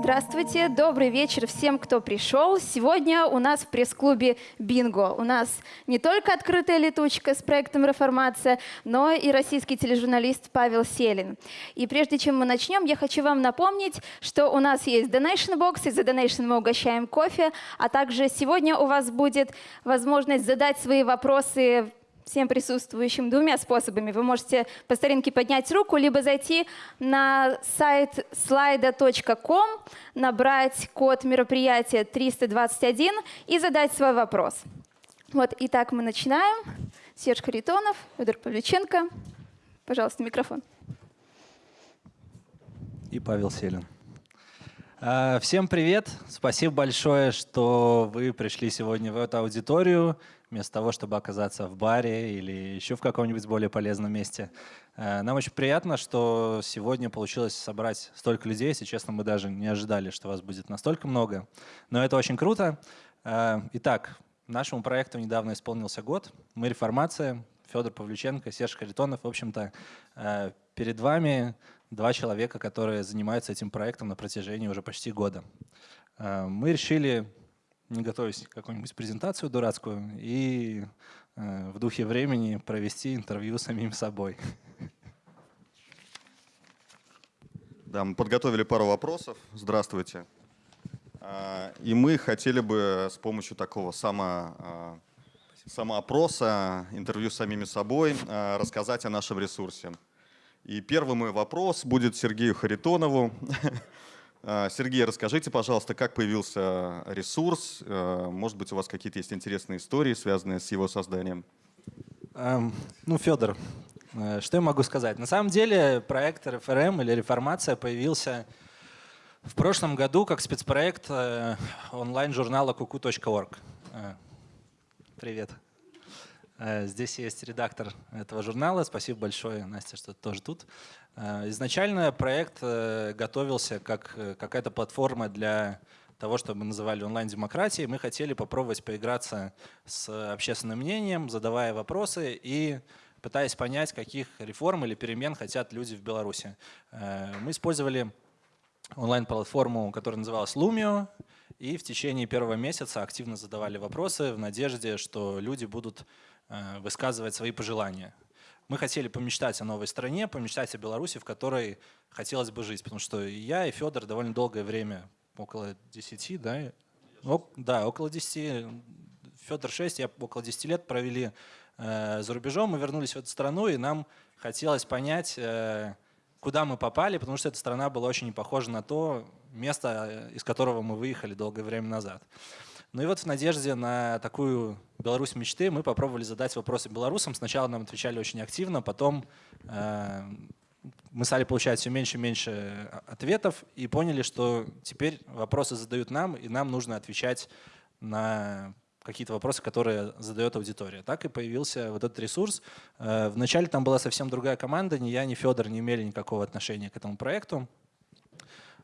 Здравствуйте, добрый вечер всем, кто пришел. Сегодня у нас в пресс-клубе «Бинго». У нас не только открытая летучка с проектом «Реформация», но и российский тележурналист Павел Селин. И прежде чем мы начнем, я хочу вам напомнить, что у нас есть Donation Box, и за Donation мы угощаем кофе, а также сегодня у вас будет возможность задать свои вопросы всем присутствующим двумя способами. Вы можете по старинке поднять руку, либо зайти на сайт slida.com, набрать код мероприятия 321 и задать свой вопрос. Вот, итак, мы начинаем. Серж Харитонов, Федор Павлюченко. Пожалуйста, микрофон. И Павел Селин. А, всем привет! Спасибо большое, что вы пришли сегодня в эту аудиторию вместо того, чтобы оказаться в баре или еще в каком-нибудь более полезном месте. Э, нам очень приятно, что сегодня получилось собрать столько людей. Если честно, мы даже не ожидали, что вас будет настолько много. Но это очень круто. Э, итак, нашему проекту недавно исполнился год. Мы «Реформация», Федор Павлюченко, Серж Харитонов. В общем-то, э, перед вами два человека, которые занимаются этим проектом на протяжении уже почти года. Мы решили не готовясь какую-нибудь презентацию дурацкую и э, в духе времени провести интервью самим собой. Да, мы подготовили пару вопросов. Здравствуйте. А, и мы хотели бы с помощью такого само, самоопроса, интервью с самими собой, рассказать о нашем ресурсе. И первый мой вопрос будет Сергею Харитонову. А, Сергей, расскажите, пожалуйста, как появился ресурс? А, может быть, у вас какие-то есть интересные истории, связанные с его созданием? Эм, ну, Федор, э, что я могу сказать? На самом деле проект РФРМ или реформация появился в прошлом году как спецпроект э, онлайн-журнала kuku.org. Э, привет. Здесь есть редактор этого журнала. Спасибо большое, Настя, что ты тоже тут. Э, изначально проект э, готовился как э, какая-то платформа для того, что мы называли онлайн-демократией. Мы хотели попробовать поиграться с общественным мнением, задавая вопросы и пытаясь понять, каких реформ или перемен хотят люди в Беларуси. Мы использовали онлайн-платформу, которая называлась Lumio, и в течение первого месяца активно задавали вопросы в надежде, что люди будут высказывать свои пожелания мы хотели помечтать о новой стране, помечтать о Беларуси, в которой хотелось бы жить. Потому что я и Федор довольно долгое время, около 10, да? О, да, около 10. Федор 6, я около 10 лет провели э, за рубежом. Мы вернулись в эту страну, и нам хотелось понять, э, куда мы попали, потому что эта страна была очень не похожа на то место, из которого мы выехали долгое время назад. Ну и вот в надежде на такую Беларусь мечты мы попробовали задать вопросы белорусам. Сначала нам отвечали очень активно, потом э, мы стали получать все меньше и меньше ответов и поняли, что теперь вопросы задают нам, и нам нужно отвечать на какие-то вопросы, которые задает аудитория. Так и появился вот этот ресурс. Э, вначале там была совсем другая команда, ни я, ни Федор не имели никакого отношения к этому проекту.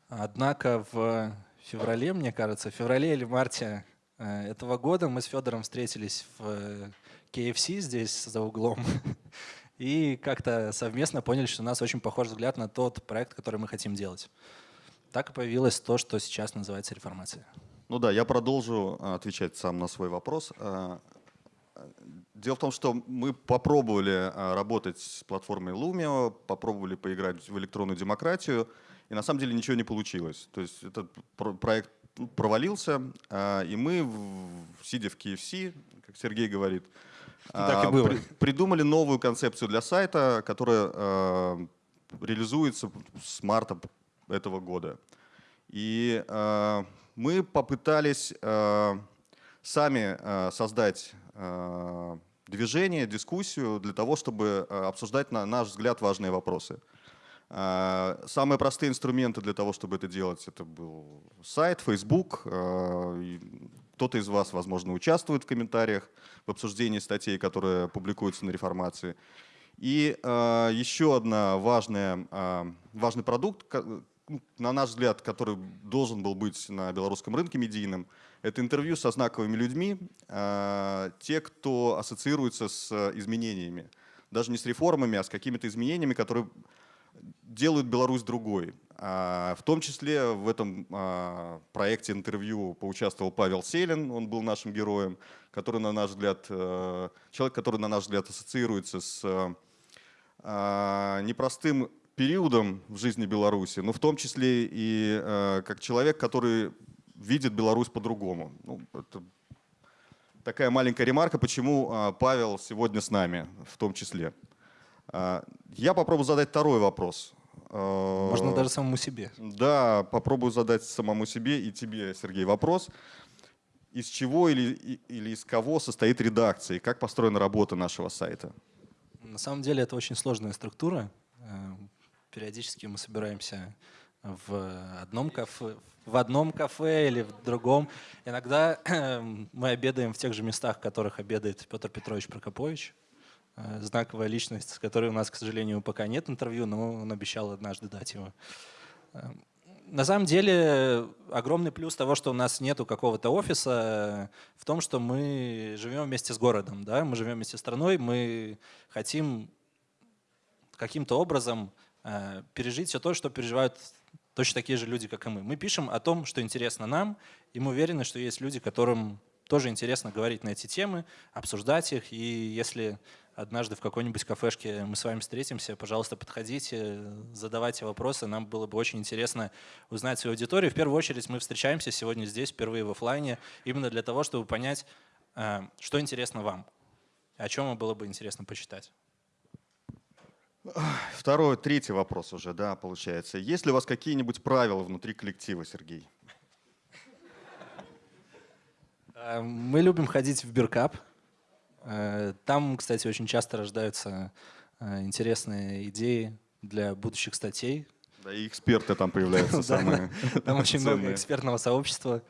Однако в феврале, мне кажется, в феврале или марте Э, этого года мы с Федором встретились в KFC здесь за углом и как-то совместно поняли, что у нас очень похожий взгляд на тот проект, который мы хотим делать. Так и появилось то, что сейчас называется реформация. Ну да, я продолжу э, отвечать сам на свой вопрос. Дело в том, что мы попробовали работать с платформой Lumio, попробовали поиграть в электронную демократию, и на самом деле ничего не получилось. То есть этот проект провалился, а, и мы, сидя в KFC, как Сергей говорит, так и а, было. При, придумали новую концепцию для сайта, которая реализуется с марта этого года. И мы попытались э, сами э, создать э, движение, дискуссию для того, чтобы обсуждать, на наш взгляд, важные вопросы. Самые простые инструменты для того, чтобы это делать, это был сайт, Facebook. Кто-то из вас, возможно, участвует в комментариях в обсуждении статей, которые публикуются на реформации. И еще одна важная, важный продукт, на наш взгляд, который должен был быть на белорусском рынке медийным, это интервью со знаковыми людьми, те, кто ассоциируется с изменениями. даже не с реформами, а с какими-то изменениями, которые делают Беларусь другой. А, в том числе в этом а, проекте интервью поучаствовал Павел Селин, он был нашим героем, который, на наш взгляд, э, человек, который, на наш взгляд, ассоциируется с а, непростым периодом в жизни Беларуси, но в том числе и э, как человек, который видит Беларусь по-другому. Ну, это такая маленькая ремарка, почему Павел сегодня с нами в том числе. Я попробую задать второй вопрос. Можно даже самому себе. Да, попробую задать самому себе и тебе, Сергей, вопрос. Из чего или, или из кого состоит редакция и как построена работа нашего сайта? На самом деле это очень сложная структура. Периодически мы собираемся в одном кафе, в одном кафе или в другом. Иногда мы обедаем в тех же местах, в которых обедает Петр Петрович Прокопович. Э, знаковая личность, с которой у нас, к сожалению, пока нет интервью, но он обещал однажды дать его. Э, на самом деле огромный плюс того, что у нас нету какого-то офиса, в том, что мы живем вместе с городом, да? мы живем вместе с страной, мы хотим каким-то образом пережить все то, что переживают точно такие же люди, как и мы. Мы пишем о том, что интересно нам, и мы уверены, что есть люди, которым тоже интересно говорить на эти темы, обсуждать их, и если однажды в какой-нибудь кафешке мы с вами встретимся, пожалуйста, подходите, задавайте вопросы. Нам было бы очень интересно узнать свою аудиторию. В первую очередь мы встречаемся сегодня здесь, впервые в офлайне, именно для того, чтобы понять, э, что интересно вам, о чем вам было бы интересно почитать. Второй, третий вопрос уже, да, получается. Есть ли у вас какие-нибудь правила внутри коллектива, Сергей? Э, мы любим ходить в Биркап. Э, там, кстати, очень часто рождаются э, интересные идеи для будущих статей. Да, и эксперты там появляются самые Там очень много экспертного сообщества.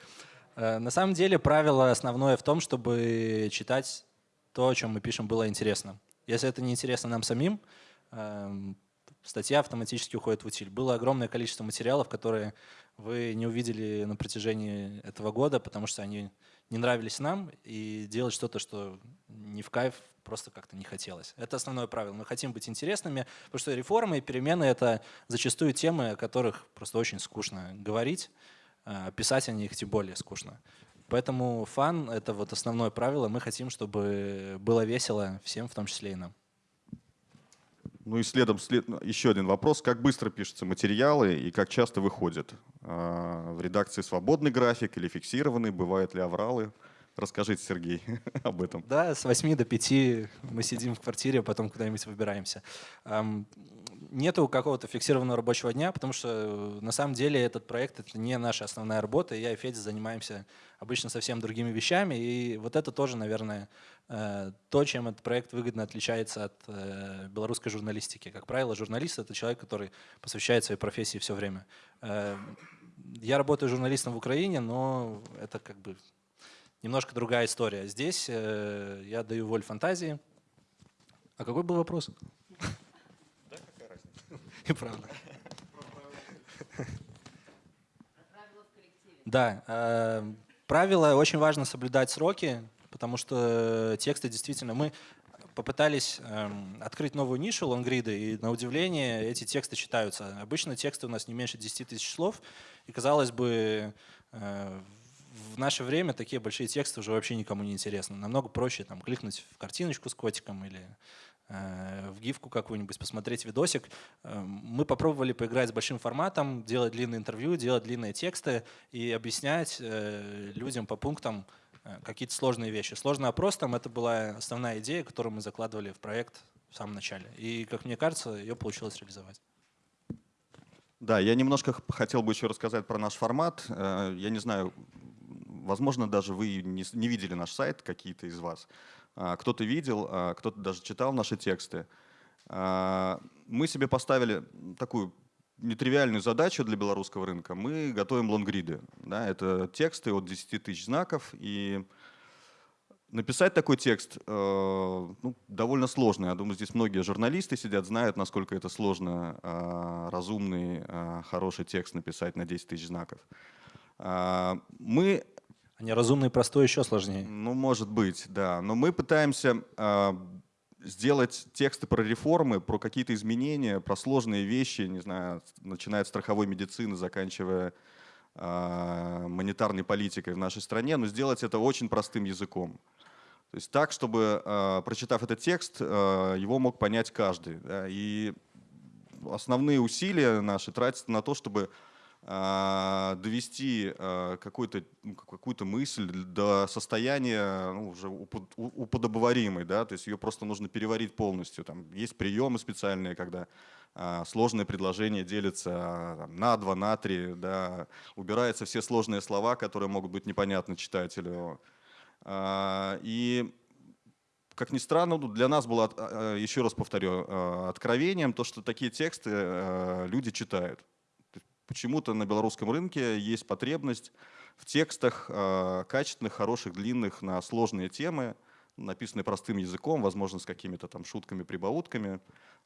На самом деле правило основное в том, чтобы читать то, о чем мы пишем, было интересно. Если это не интересно нам самим, статья автоматически уходит в утиль. Было огромное количество материалов, которые вы не увидели на протяжении этого года, потому что они не нравились нам, и делать что-то, что не в кайф, просто как-то не хотелось. Это основное правило. Мы хотим быть интересными, потому что реформы и перемены — это зачастую темы, о которых просто очень скучно говорить, а писать о них тем более скучно. Поэтому фан — это вот основное правило. Мы хотим, чтобы было весело всем, в том числе и нам. Ну и следом след... еще один вопрос. Как быстро пишутся материалы и как часто выходят? А, в редакции свободный график или фиксированный? Бывают ли авралы? Расскажите, Сергей, об этом. Да, с 8 до 5 мы сидим в квартире, а потом куда-нибудь выбираемся. Нету какого-то фиксированного рабочего дня, потому что э, на самом деле этот проект — это не наша основная работа. Я и Федя занимаемся обычно совсем другими вещами. И вот это тоже, наверное, то, чем этот проект выгодно отличается от э, белорусской журналистики. Как правило, журналист — это человек, который посвящает своей профессии все время. Я работаю журналистом в Украине, но это как бы немножко другая история. Здесь э, я даю волю фантазии. А какой был вопрос? Да, какая разница? И правда. Да, э, правило очень важно соблюдать сроки, потому что тексты действительно мы попытались э, открыть новую нишу лонгриды, и на удивление эти тексты читаются. Обычно тексты у нас не меньше 10 тысяч слов, и казалось бы, э, в наше время такие большие тексты уже вообще никому не интересны. Намного проще там, кликнуть в картиночку с котиком или э, в гифку какую-нибудь, посмотреть видосик. Э, мы попробовали поиграть с большим форматом, делать длинные интервью, делать длинные тексты и объяснять э, людям по пунктам э, какие-то сложные вещи. Сложный опрос там это была основная идея, которую мы закладывали в проект в самом начале. И, как мне кажется, ее получилось реализовать. Да, я немножко хотел бы еще рассказать про наш формат. Э, я не знаю, возможно, даже вы не, не видели наш сайт, какие-то из вас. А, кто-то видел, а, кто-то даже читал наши тексты. А, мы себе поставили такую нетривиальную задачу для белорусского рынка. Мы готовим лонгриды. Да, это тексты от 10 тысяч знаков. И написать такой текст э, ну, довольно сложно. Я думаю, здесь многие журналисты сидят, знают, насколько это сложно э, разумный, э, хороший текст написать на 10 тысяч знаков. Мы а неразумный простой еще сложнее. Ну, может быть, да. Но мы пытаемся э, сделать тексты про реформы, про какие-то изменения, про сложные вещи, не знаю, начиная от страховой медицины, заканчивая э, монетарной политикой в нашей стране, но сделать это очень простым языком. То есть так, чтобы, э, прочитав этот текст, э, его мог понять каждый. Да, и основные усилия наши тратятся на то, чтобы довести а, какую-то ну, какую мысль до состояния ну, уже уподобоваримой, да, то есть ее просто нужно переварить полностью. Там есть приемы специальные, когда а, сложное предложение делится там, на два, на три, да, убираются все сложные слова, которые могут быть непонятны читателю. И как ни странно, ну, для нас было, еще раз повторю, откровением то, что такие тексты люди читают. Почему-то на белорусском рынке есть потребность в текстах э, качественных, хороших, длинных на сложные темы, написанные простым языком, возможно, с какими-то там шутками, прибаутками,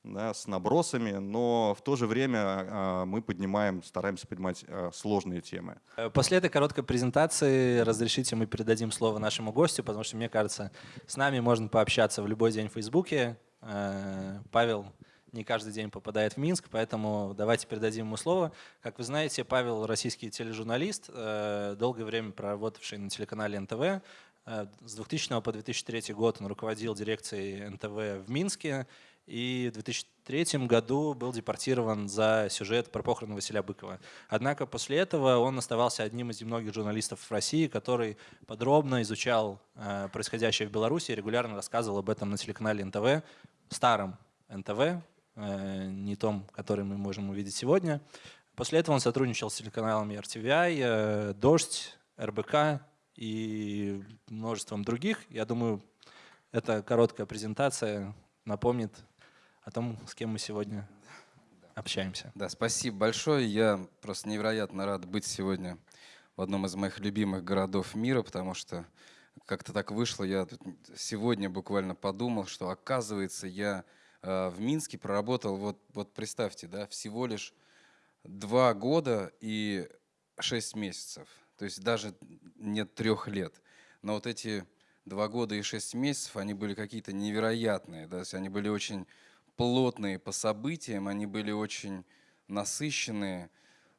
да, с набросами, но в то же время э, мы поднимаем, стараемся поднимать э, сложные темы. После этой короткой презентации разрешите мы передадим слово нашему гостю, потому что, мне кажется, с нами можно пообщаться в любой день в Фейсбуке. Павел не каждый день попадает в Минск, поэтому давайте передадим ему слово. Как вы знаете, Павел российский тележурналист, э, долгое время проработавший на телеканале НТВ. Э, с 2000 по 2003 год он руководил дирекцией НТВ в Минске и в 2003 году был депортирован за сюжет про похороны Василия Быкова. Однако после этого он оставался одним из немногих журналистов в России, который подробно изучал э, происходящее в Беларуси и регулярно рассказывал об этом на телеканале НТВ, старом НТВ, не том, который мы можем увидеть сегодня. После этого он сотрудничал с телеканалами RTVI, э, «Дождь», РБК и множеством других. Я думаю, эта короткая презентация напомнит о том, с кем мы сегодня общаемся. Да, спасибо большое. Я просто невероятно рад быть сегодня в одном из моих любимых городов мира, потому что как-то так вышло. Я сегодня буквально подумал, что оказывается я Э, в Минске проработал, вот, вот представьте, да, всего лишь два года и шесть месяцев. То есть даже нет трех лет. Но вот эти два года и шесть месяцев, они были какие-то невероятные. Да? То есть они были очень плотные по событиям, они были очень насыщенные.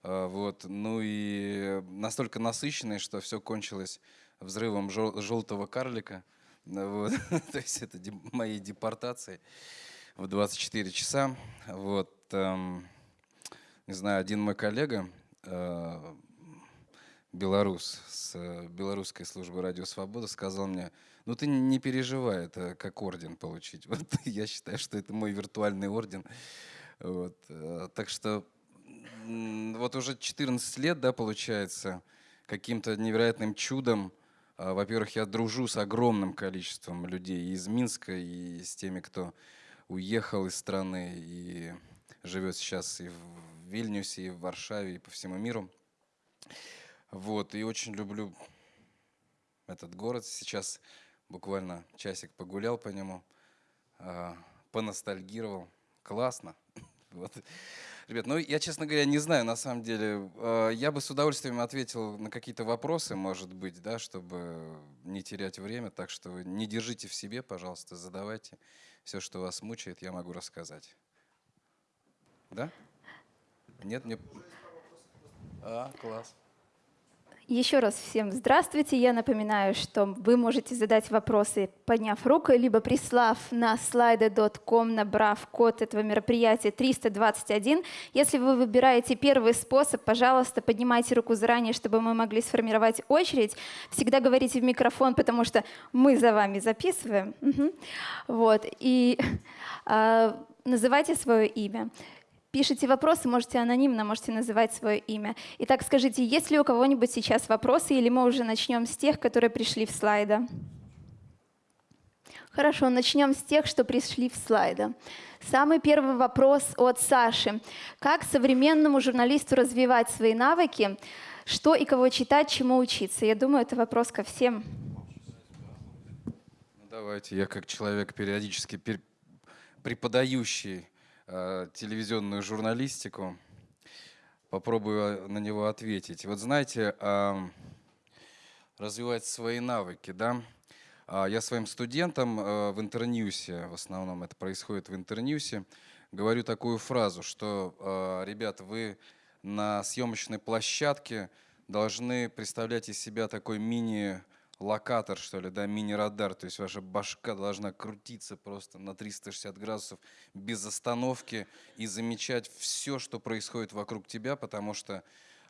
Э, вот. Ну и настолько насыщенные, что все кончилось взрывом желтого карлика. Вот. То есть это моей депортацией в 24 часа. Вот, эм, не знаю, один мой коллега, э, белорус с э, белорусской службы «Радио Свобода» сказал мне, ну ты не переживай, это как орден получить. Вот я считаю, что это мой виртуальный орден. Вот, э, так что вот уже 14 лет, да, получается, каким-то невероятным чудом, э, во-первых, я дружу с огромным количеством людей из Минска и с теми, кто уехал из страны и живет сейчас и в Вильнюсе, и в Варшаве, и по всему миру. Вот, и очень люблю этот город. Сейчас буквально часик погулял по нему, э, поностальгировал. Классно. Вот. Ребят, ну я, честно говоря, не знаю, на самом деле. Э, я бы с удовольствием ответил на какие-то вопросы, может быть, да, чтобы не терять время. Так что не держите в себе, пожалуйста, задавайте. Все, что вас мучает, я могу рассказать. Да? Нет, мне... А, класс. Еще раз всем здравствуйте. Я напоминаю, что вы можете задать вопросы, подняв руку, либо прислав на slide.com, набрав код этого мероприятия 321. Если вы выбираете первый способ, пожалуйста, поднимайте руку заранее, чтобы мы могли сформировать очередь. Всегда говорите в микрофон, потому что мы за вами записываем. Угу. Вот. И э, называйте свое имя пишите вопросы, можете анонимно, можете называть свое имя. Итак, скажите, есть ли у кого-нибудь сейчас вопросы, или мы уже начнем с тех, которые пришли в слайда? Хорошо, начнем с тех, что пришли в слайда. Самый первый вопрос от Саши. Как современному журналисту развивать свои навыки? Что и кого читать, чему учиться? Я думаю, это вопрос ко всем. Ну, давайте, я как человек периодически преподающий Э, телевизионную журналистику. Попробую на него ответить. Вот знаете, развивать свои навыки, да? А Я своим студентам э, в Интерньюсе, в основном это происходит в Интерньюсе, говорю такую фразу, что, э, ребята, вы на съемочной площадке должны представлять из себя такой мини локатор, что ли, да, мини-радар, то есть ваша башка должна крутиться просто на 360 градусов без остановки и замечать все, что происходит вокруг тебя, потому что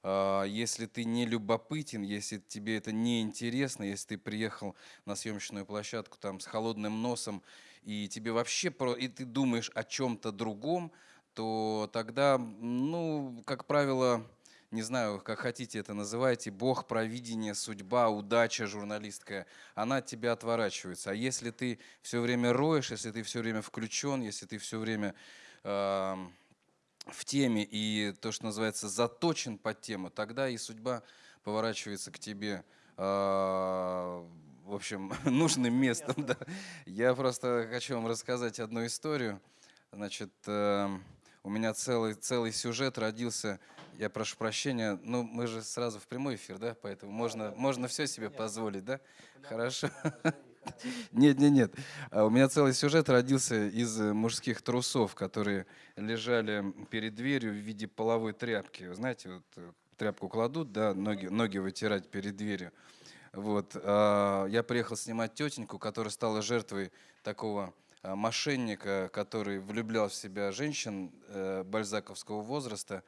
э, если ты не любопытен, если тебе это не интересно, если ты приехал на съемочную площадку там с холодным носом и тебе вообще про и ты думаешь о чем-то другом, то тогда, ну, как правило, не знаю, как хотите это называйте, бог, провидение, судьба, удача журналистская, она от тебя отворачивается. А если ты все время роешь, если ты все время включен, если ты все время э, в теме и то, что называется, заточен под тему, тогда и судьба поворачивается к тебе э, в общем, нужным местом. Да. Я просто хочу вам рассказать одну историю. Значит, э, у меня целый, целый сюжет родился я прошу прощения, ну мы же сразу в прямой эфир, да, поэтому можно, можно все себе позволить, да? Хорошо. Нет, нет, нет. А у меня целый сюжет родился из э, мужских трусов, которые лежали перед дверью в виде половой тряпки. Вы знаете, вот э, тряпку кладут, да, ноги, ноги вытирать перед дверью. Вот. А, я приехал снимать тетеньку, которая стала жертвой такого мошенника, который влюблял в себя женщин э, бальзаковского возраста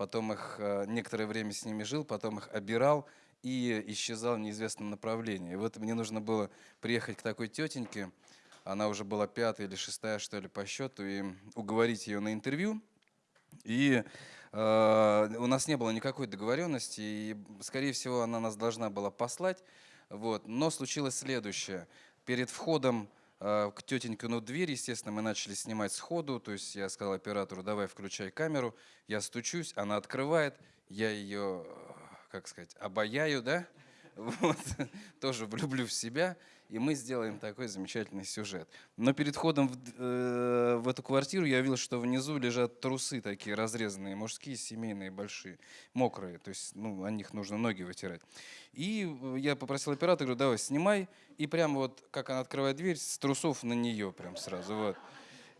потом их э, некоторое время с ними жил, потом их обирал и исчезал в неизвестном направлении. Вот мне нужно было приехать к такой тетеньке, она уже была пятая или шестая, что ли, по счету, и уговорить ее на интервью. И э, у нас не было никакой договоренности, и, скорее всего, она нас должна была послать. Вот. Но случилось следующее. Перед входом к тетенькину дверь, естественно, мы начали снимать сходу, то есть я сказал оператору, давай включай камеру, я стучусь, она открывает, я ее, как сказать, обаяю, да, вот, тоже влюблю в себя, и мы сделаем такой замечательный сюжет. Но перед входом в, э, в эту квартиру я видел, что внизу лежат трусы такие разрезанные, мужские, семейные, большие, мокрые, то есть ну, о них нужно ноги вытирать. И я попросил оператора, говорю, давай, снимай, и прямо вот, как она открывает дверь, с трусов на нее прям сразу, вот.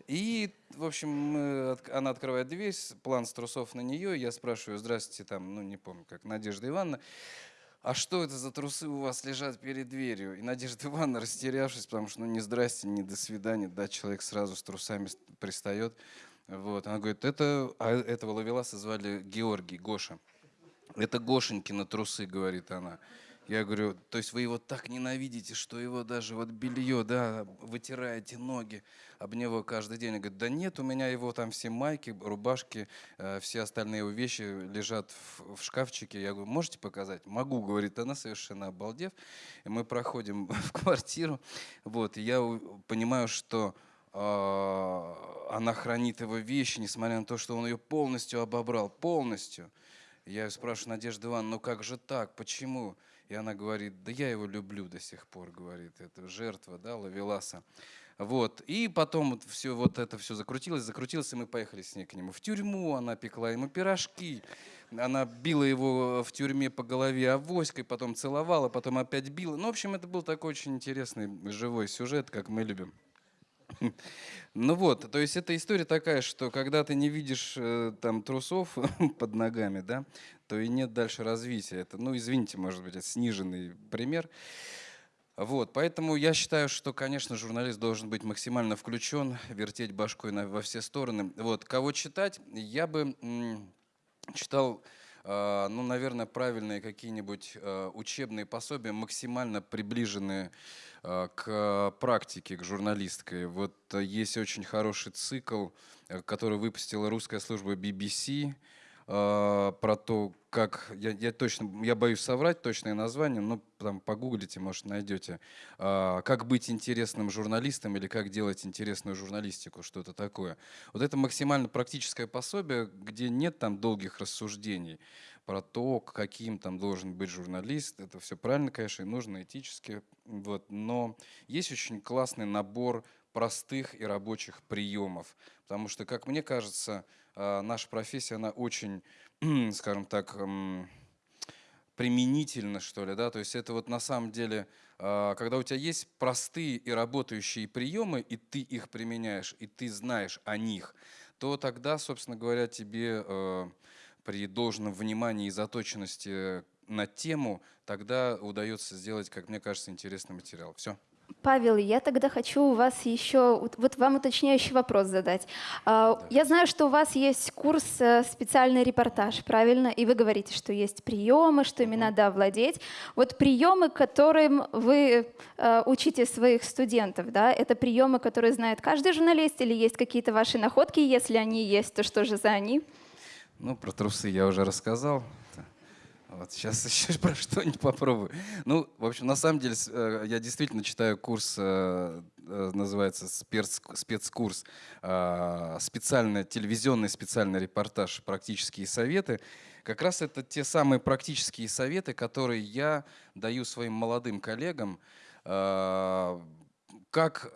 И, в общем, она открывает дверь, план с трусов на нее, я спрашиваю, здравствуйте, там, ну, не помню, как, Надежда Ивановна, а что это за трусы у вас лежат перед дверью? И Надежда Ивановна, растерявшись, потому что ну не здрасте, не до свидания, да, человек сразу с трусами пристает. Вот, она говорит, это, а этого ловеласа звали Георгий, Гоша. Это Гошенькины трусы, говорит она. Я говорю, то есть вы его так ненавидите, что его даже вот белье, да, вытираете ноги об него каждый день. Он говорит, да нет, у меня его там все майки, рубашки, э, все остальные его вещи лежат в, шкафчике. Я говорю, можете показать? Могу, говорит она, совершенно обалдев. И мы проходим в квартиру, вот, и я понимаю, что э, она хранит его вещи, несмотря на то, что он ее полностью обобрал, полностью. Я спрашиваю, Надежда Ивановна, ну как же так, почему? И она говорит, да я его люблю до сих пор, говорит, это жертва, да, Лавеласа. Вот. И потом вот все вот это все закрутилось, закрутилось, и мы поехали с ней к нему в тюрьму, она пекла ему пирожки, она била его в тюрьме по голове авоськой, потом целовала, потом опять била. Ну, в общем, это был такой очень интересный живой сюжет, как мы любим. Ну вот, то есть эта история такая, что когда ты не видишь э, там трусов под ногами, да, то и нет дальше развития. Это, ну, извините, может быть, это сниженный пример. Вот, поэтому я считаю, что, конечно, журналист должен быть максимально включен, вертеть башкой на, во все стороны. Вот, кого читать? Я бы читал ну, наверное, правильные какие-нибудь а, учебные пособия, максимально приближенные а, к практике, к журналистской. Вот есть очень хороший цикл, который выпустила русская служба BBC, про то, как, я, я точно, я боюсь соврать точное название, но там погуглите, может, найдете, как быть интересным журналистом или как делать интересную журналистику, что-то такое. Вот это максимально практическое пособие, где нет там долгих рассуждений про то, каким там должен быть журналист. Это все правильно, конечно, и нужно этически. Вот. Но есть очень классный набор простых и рабочих приемов. Потому что, как мне кажется, наша профессия, она очень, скажем так, применительно, что ли, да, то есть это вот на самом деле, а, когда у тебя есть простые и работающие приемы, и ты их применяешь, и ты знаешь о них, то тогда, собственно говоря, тебе э, при должном внимании и заточенности на тему, тогда удается сделать, как мне кажется, интересный материал. Все. Павел, я тогда хочу у вас еще, вот вам уточняющий вопрос задать. А, я знаю, что у вас есть курс э, «Специальный репортаж», правильно? И вы говорите, что есть приемы, что ими надо овладеть. Вот приемы, которым вы э, учите своих студентов, да, это приемы, которые знает каждый журналист или есть какие-то ваши находки? Если они есть, то что же за они? Ну, про трусы я уже рассказал. Вот сейчас еще про что-нибудь попробую. Ну, в общем, на самом деле, э, я действительно читаю курс, э, э, называется спец, спецкурс, специальный, телевизионный специальный репортаж «Практические советы». Как раз это те самые практические советы, которые я даю своим молодым коллегам, как,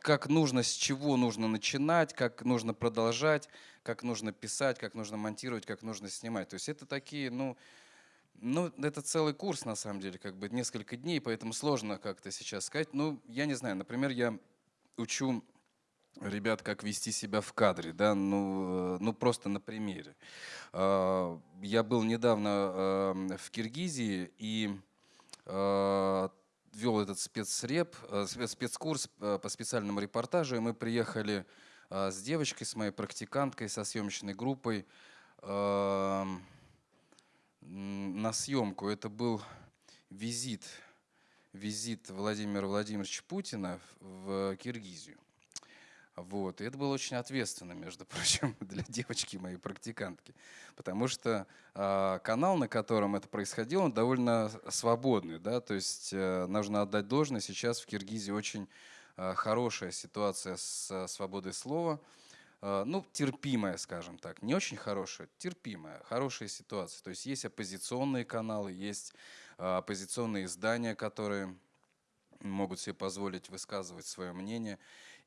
как нужно, с чего нужно начинать, как нужно продолжать, как нужно писать, как нужно монтировать, как нужно снимать. То есть это такие, ну, ну, это целый курс, на самом деле, как бы несколько дней, поэтому сложно как-то сейчас сказать. Ну, я не знаю, например, я учу ребят, как вести себя в кадре, да, ну, э, ну просто на примере. А, я был недавно эм, в Киргизии и э, вел этот спецреп, э, спецкурс по специальному репортажу, и мы приехали с девочкой, с моей практиканткой, со съемочной группой, эм, на съемку. Это был визит, визит Владимира Владимировича Путина в Киргизию. Вот. И это было очень ответственно, между прочим, для девочки моей практикантки. Потому что э, канал, на котором это происходило, он довольно свободный. Да? То есть э, нужно отдать должное. Сейчас в Киргизии очень э, хорошая ситуация с э, свободой слова. Э, ну, терпимая, скажем так, не очень хорошая, терпимая, хорошая ситуация. То есть есть оппозиционные каналы, есть э, оппозиционные издания, которые могут себе позволить высказывать свое мнение.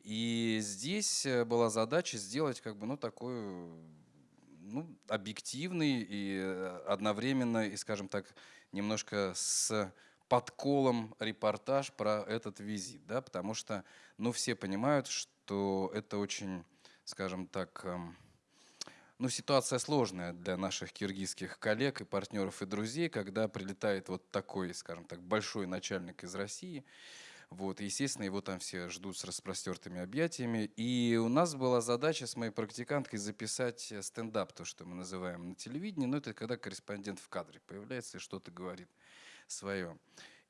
И здесь э, была задача сделать как бы, ну, такой ну, объективный и одновременно, и, скажем так, немножко с подколом репортаж про этот визит, да, потому что, ну, все понимают, что это очень скажем так, эм, ну, ситуация сложная для наших киргизских коллег и партнеров и друзей, когда прилетает вот такой, скажем так, большой начальник из России. Вот, и, естественно, его там все ждут с распростертыми объятиями. И у нас была задача с моей практиканткой записать стендап, то, что мы называем на телевидении. Но это когда корреспондент в кадре появляется и что-то говорит свое.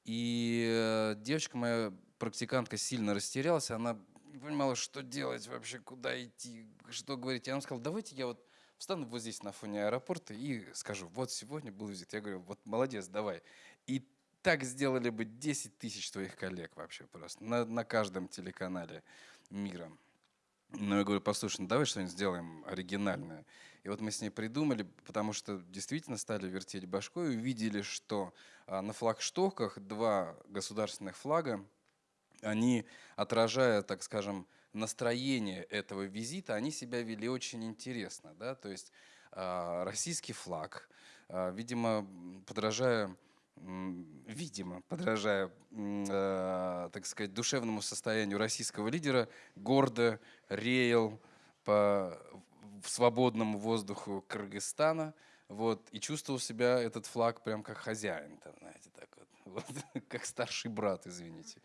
И э, девочка моя, практикантка, сильно растерялась. Она не понимала, что делать вообще, куда идти, что говорить. Я вам сказал, давайте я вот встану вот здесь на фоне аэропорта и скажу, вот сегодня был визит. Я говорю, вот молодец, давай. И так сделали бы 10 тысяч твоих коллег вообще просто на, на каждом телеканале мира. Но я говорю, послушай, ну давай что-нибудь сделаем оригинальное. И вот мы с ней придумали, потому что действительно стали вертеть башкой и увидели, что а, на флагштоках два государственных флага они, отражая, так скажем, настроение этого визита, они себя вели очень интересно. Да? То есть э, российский флаг, э, видимо, подражая видимо, подражая, э, так сказать, душевному состоянию российского лидера, гордо реял по свободному воздуху Кыргызстана, вот, и чувствовал себя этот флаг прям как хозяин, там, знаете, так вот, вот как старший брат, извините.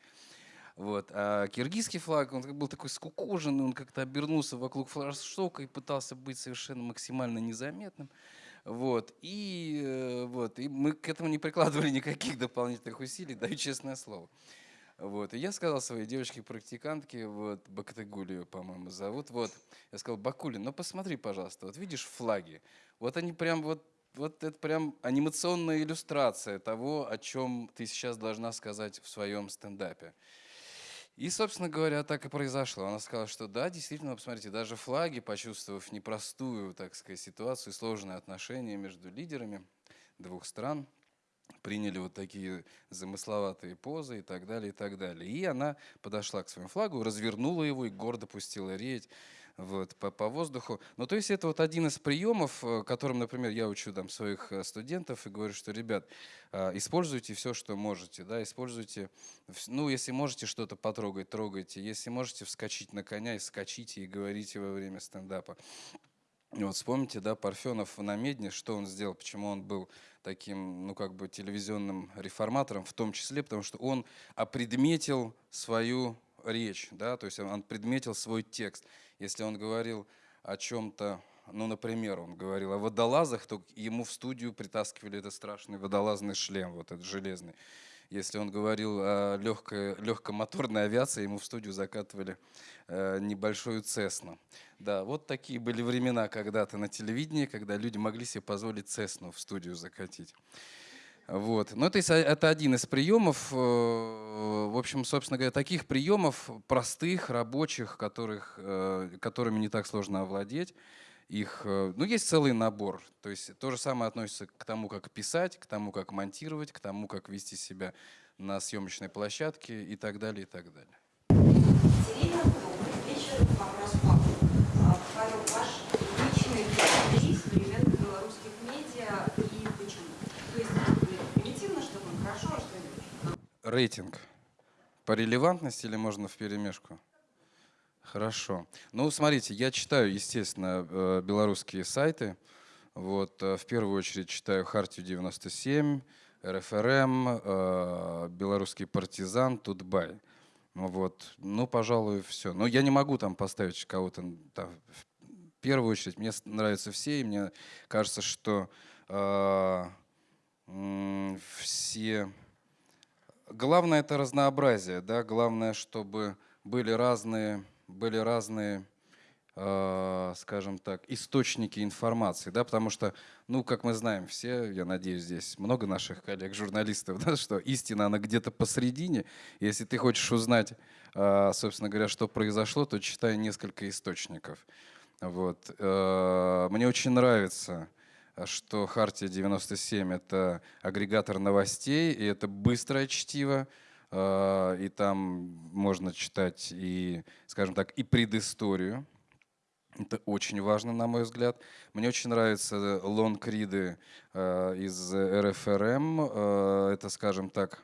Вот. А киргизский флаг, он был такой скукоженный, он как-то обернулся вокруг флагштока и пытался быть совершенно максимально незаметным. Вот. И, э, вот. и мы к этому не прикладывали никаких дополнительных усилий, даю честное слово. Вот. И я сказал своей девочке-практикантке, вот, Бактыгулию, по-моему, зовут, вот, я сказал, Бакулин, ну посмотри, пожалуйста, вот видишь флаги, вот они прям вот вот это прям анимационная иллюстрация того, о чем ты сейчас должна сказать в своем стендапе. И, собственно говоря, так и произошло. Она сказала, что да, действительно, посмотрите, даже флаги, почувствовав непростую, так сказать, ситуацию, сложные отношения между лидерами двух стран, приняли вот такие замысловатые позы и так далее, и так далее. И она подошла к своему флагу, развернула его и гордо пустила реять вот, по, по воздуху. Ну, то есть это вот один из приемов, э, которым, например, я учу там своих э, студентов и говорю, что, ребят, э, используйте все, что можете, да, используйте, ну, если можете что-то потрогать, трогайте, если можете вскочить на коня, и скачите и говорите во время стендапа. Вот вспомните, да, Парфенов на Медне, что он сделал, почему он был таким, ну, как бы телевизионным реформатором, в том числе, потому что он опредметил свою речь, да, то есть он предметил свой текст. Если он говорил о чем-то, ну, например, он говорил о водолазах, то ему в студию притаскивали этот страшный водолазный шлем, вот этот железный. Если он говорил о легкой, легкомоторной авиации, ему в студию закатывали э, небольшую Цесну. Да, вот такие были времена когда-то на телевидении, когда люди могли себе позволить Цесну в студию закатить. Вот. Ну, это, это один из приемов. Э, в общем, собственно говоря, таких приемов простых, рабочих, которых, э, которыми не так сложно овладеть. Их, э, ну, есть целый набор. То есть то же самое относится к тому, как писать, к тому, как монтировать, к тому, как вести себя на съемочной площадке и так далее, и так далее. Вечер. Вопрос Павлу. Павел, ваш личный топ-3 современных белорусских медиа и почему? То есть, примитивно, что он хорошо, а что не очень? Рейтинг. По релевантности или можно в перемешку? Хорошо. Ну, смотрите, я читаю, естественно, э, белорусские сайты. Вот, э, в первую очередь читаю «Хартию 97», РФРМ, э, «Белорусский партизан», «Тутбай». Вот. Ну, пожалуй, все. Но я не могу там поставить кого-то там, в первую очередь. Мне нравятся все, и мне кажется, что э, все... Главное — это разнообразие, да, главное, чтобы были разные были разные, э, скажем так, источники информации, да, потому что, ну, как мы знаем все, я надеюсь, здесь много наших коллег-журналистов, да, что истина, она где-то посередине. Если ты хочешь узнать, э, собственно говоря, что произошло, то читай несколько источников. Вот. Э, мне очень нравится что Хартия 97 — это агрегатор новостей, и это быстрое чтиво, а, и там можно читать и, скажем так, и предысторию. Это очень важно, на мой взгляд. Мне очень нравятся лонг-риды а, из РФРМ. А, это, скажем так,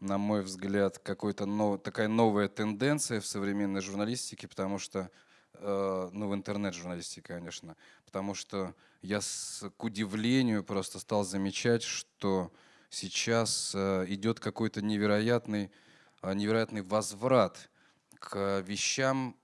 на мой взгляд, какой-то нов, такая новая тенденция в современной журналистике, потому что, ну, в интернет-журналистике, конечно, потому что я с, к удивлению просто стал замечать, что сейчас э, идет какой-то невероятный, э, невероятный возврат к вещам,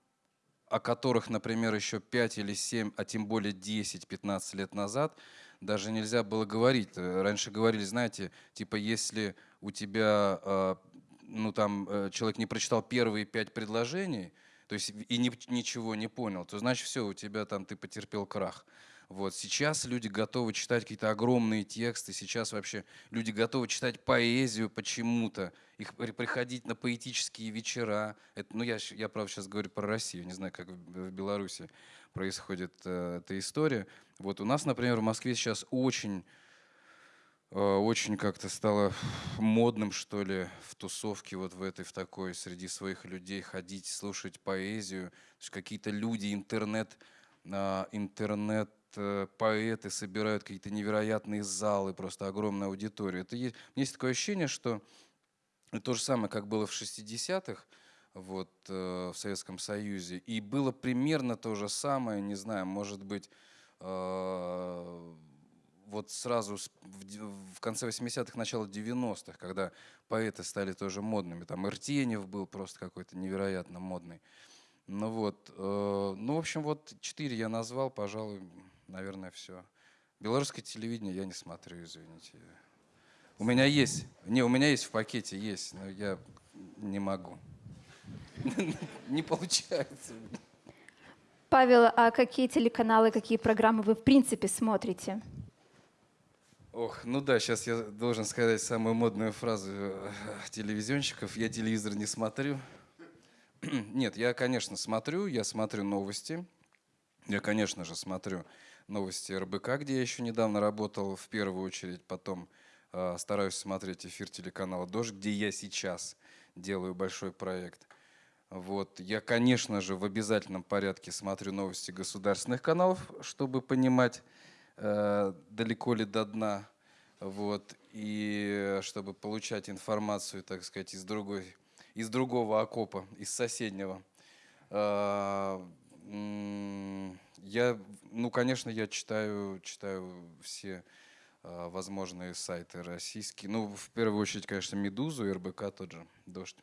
о которых, например, еще 5 или 7, а тем более 10-15 лет назад даже нельзя было говорить. Э, раньше говорили, знаете, типа если у тебя, ну там, человек не прочитал первые пять предложений, то есть и ни, ничего не понял, то значит все, у тебя там ты потерпел крах. Вот. Сейчас люди готовы читать какие-то огромные тексты, сейчас вообще люди готовы читать поэзию почему-то, их приходить на поэтические вечера. Это, ну, я, я, правда, сейчас говорю про Россию, не знаю, как в, Беларуси происходит э, эта история. Вот у нас, например, в Москве сейчас очень э, очень как-то стало модным, что ли, в тусовке вот в этой, в такой, среди своих людей ходить, слушать поэзию. Какие-то люди, интернет, э, интернет поэты собирают какие-то невероятные залы, просто огромная аудитория. Это есть, есть такое ощущение, что то же самое, как было в 60-х, вот, э, в Советском Союзе. И было примерно то же самое, не знаю, может быть, э, вот сразу в, конце 80-х, начало 90-х, когда поэты стали тоже модными. Там Иртенев был просто какой-то невероятно модный. Ну вот, э, ну, в общем, вот четыре я назвал, пожалуй, наверное, все. Белорусское телевидение я не смотрю, извините. У меня есть, не, у меня есть в пакете, есть, но я не могу. Не получается. Павел, а какие телеканалы, какие программы вы в принципе смотрите? Ох, ну да, сейчас я должен сказать самую модную фразу э, телевизионщиков. Я телевизор не смотрю. Нет, я, конечно, смотрю, я смотрю новости. Я, конечно же, смотрю новости РБК, где я еще недавно работал в первую очередь, потом э, стараюсь смотреть эфир телеканала «Дождь», где я сейчас делаю большой проект. Вот. Я, конечно же, в обязательном порядке смотрю новости государственных каналов, чтобы понимать, э, далеко ли до дна. Вот. И чтобы получать информацию, так сказать, из, другой, из другого окопа, из соседнего. Э, я, ну, конечно, я читаю, читаю все э, возможные сайты российские. Ну, в первую очередь, конечно, «Медузу» и РБК тот же, «Дождь».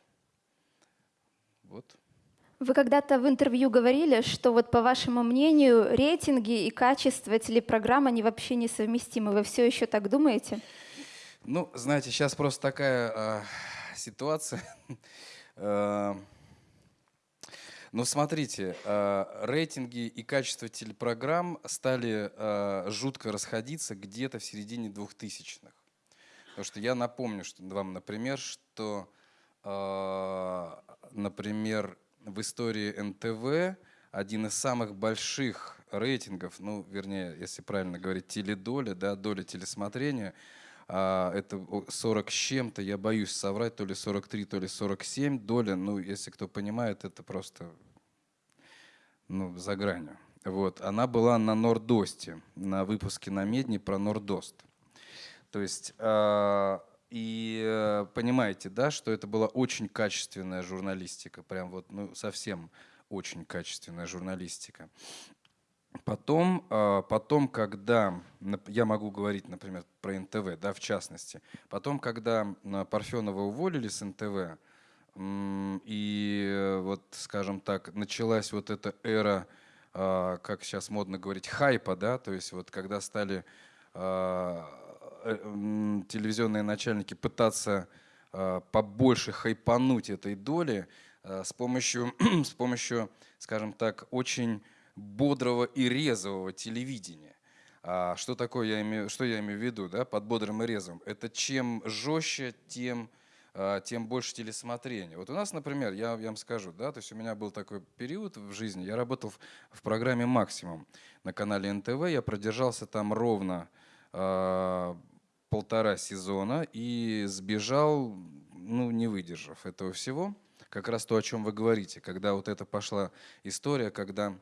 Вот. Вы когда-то в интервью говорили, что вот по вашему мнению рейтинги и качество телепрограмм, они вообще несовместимы. Вы все еще так думаете? Ну, знаете, сейчас просто такая э, ситуация. э, ну, смотрите, э, рейтинги и качество телепрограмм стали э, жутко расходиться где-то в середине 2000-х. Потому что я напомню вам, например, что а, например, в истории НТВ один из самых больших рейтингов, ну, вернее, если правильно говорить, теледоля, да, доля телесмотрения, а, это 40 с чем-то, я боюсь соврать, то ли 43, то ли 47 доля, ну, если кто понимает, это просто ну, за гранью. Вот. Она была на Нордосте, на выпуске на Медне про Нордост. То есть а, и э, понимаете, да, что это была очень качественная журналистика, прям вот, ну, совсем очень качественная журналистика. Потом, э, потом, когда, я могу говорить, например, про НТВ, да, в частности, потом, когда Парфенова уволили с НТВ, и вот, скажем так, началась вот эта эра, как сейчас модно говорить, хайпа, да, то есть вот когда стали Э, телевизионные начальники пытаться побольше хайпануть этой доли с помощью, с помощью, скажем так, очень бодрого и резвого телевидения. А что такое я имею, что я имею в виду, да, под бодрым и резвым? Это чем жестче, тем, тем больше телесмотрения. Вот у нас, например, я, я вам скажу, да, то есть у меня был такой период в жизни, я работал в, в программе «Максимум» на канале НТВ, я продержался там ровно полтора сезона и сбежал, ну, не выдержав этого всего. Как раз то, о чем вы говорите, когда вот это пошла история, когда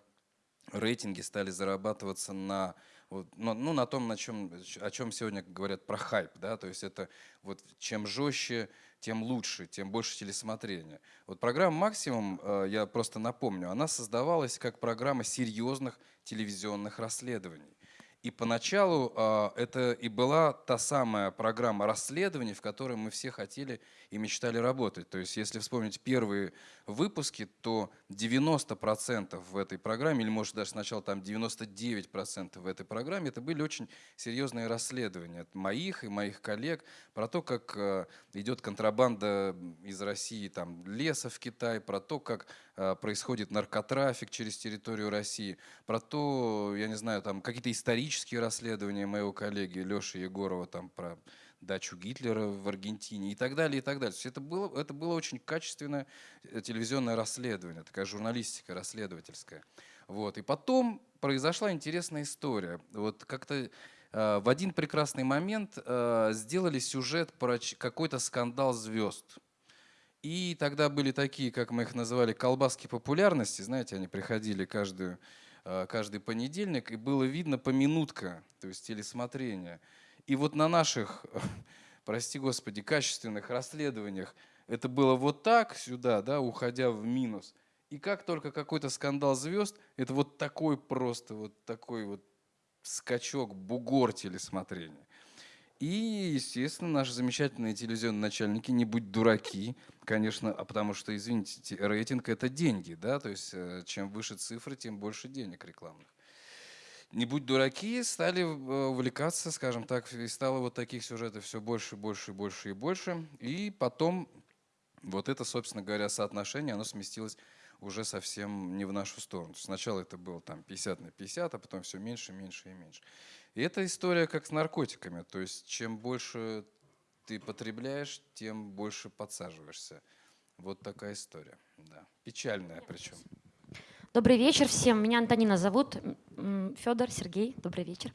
рейтинги стали зарабатываться на вот, ну, ну, на том, на чем, о чем сегодня говорят про хайп, да, то есть это вот чем жестче, тем лучше, тем больше телесмотрения. Вот программа «Максимум», э, я просто напомню, она создавалась как программа серьезных телевизионных расследований. И поначалу э, это и была та самая программа расследований, в которой мы все хотели и мечтали работать. То есть если вспомнить первые выпуски, то 90% в этой программе, или может даже сначала там 99% в этой программе, это были очень серьезные расследования от моих и моих коллег про то, как э, идет контрабанда из России там, леса в Китай, про то, как происходит наркотрафик через территорию России, про то, я не знаю, там какие-то исторические расследования моего коллеги Леши Егорова там про дачу Гитлера в Аргентине и так далее, и так далее. То есть это было, это было очень качественное э, телевизионное расследование, такая журналистика расследовательская. Вот. И потом произошла интересная история. Вот как-то э, в один прекрасный момент э, сделали сюжет про какой-то скандал звезд. И тогда были такие, как мы их называли, колбаски популярности. Знаете, они приходили каждую, э, каждый понедельник, и было видно по минутка, то есть телесмотрение. И вот на наших, прости господи, качественных расследованиях это было вот так сюда, да, уходя в минус. И как только какой-то скандал звезд, это вот такой просто, вот такой вот скачок, бугор телесмотрения. И, естественно, наши замечательные телевизионные начальники не будь дураки, конечно, а потому что, извините, рейтинг – это деньги, да, то есть э, чем выше цифры, тем больше денег рекламных не будь дураки, стали э, увлекаться, скажем так, и стало вот таких сюжетов все больше, больше, больше и больше. И потом вот это, собственно говоря, соотношение, оно сместилось уже совсем не в нашу сторону. Сначала это было там 50 на 50, а потом все меньше, меньше и меньше. И эта история как с наркотиками. То есть чем больше ты потребляешь, тем больше подсаживаешься. Вот такая история. Да. Печальная причем. Добрый вечер всем. Меня Антонина зовут. Федор, Сергей, добрый вечер.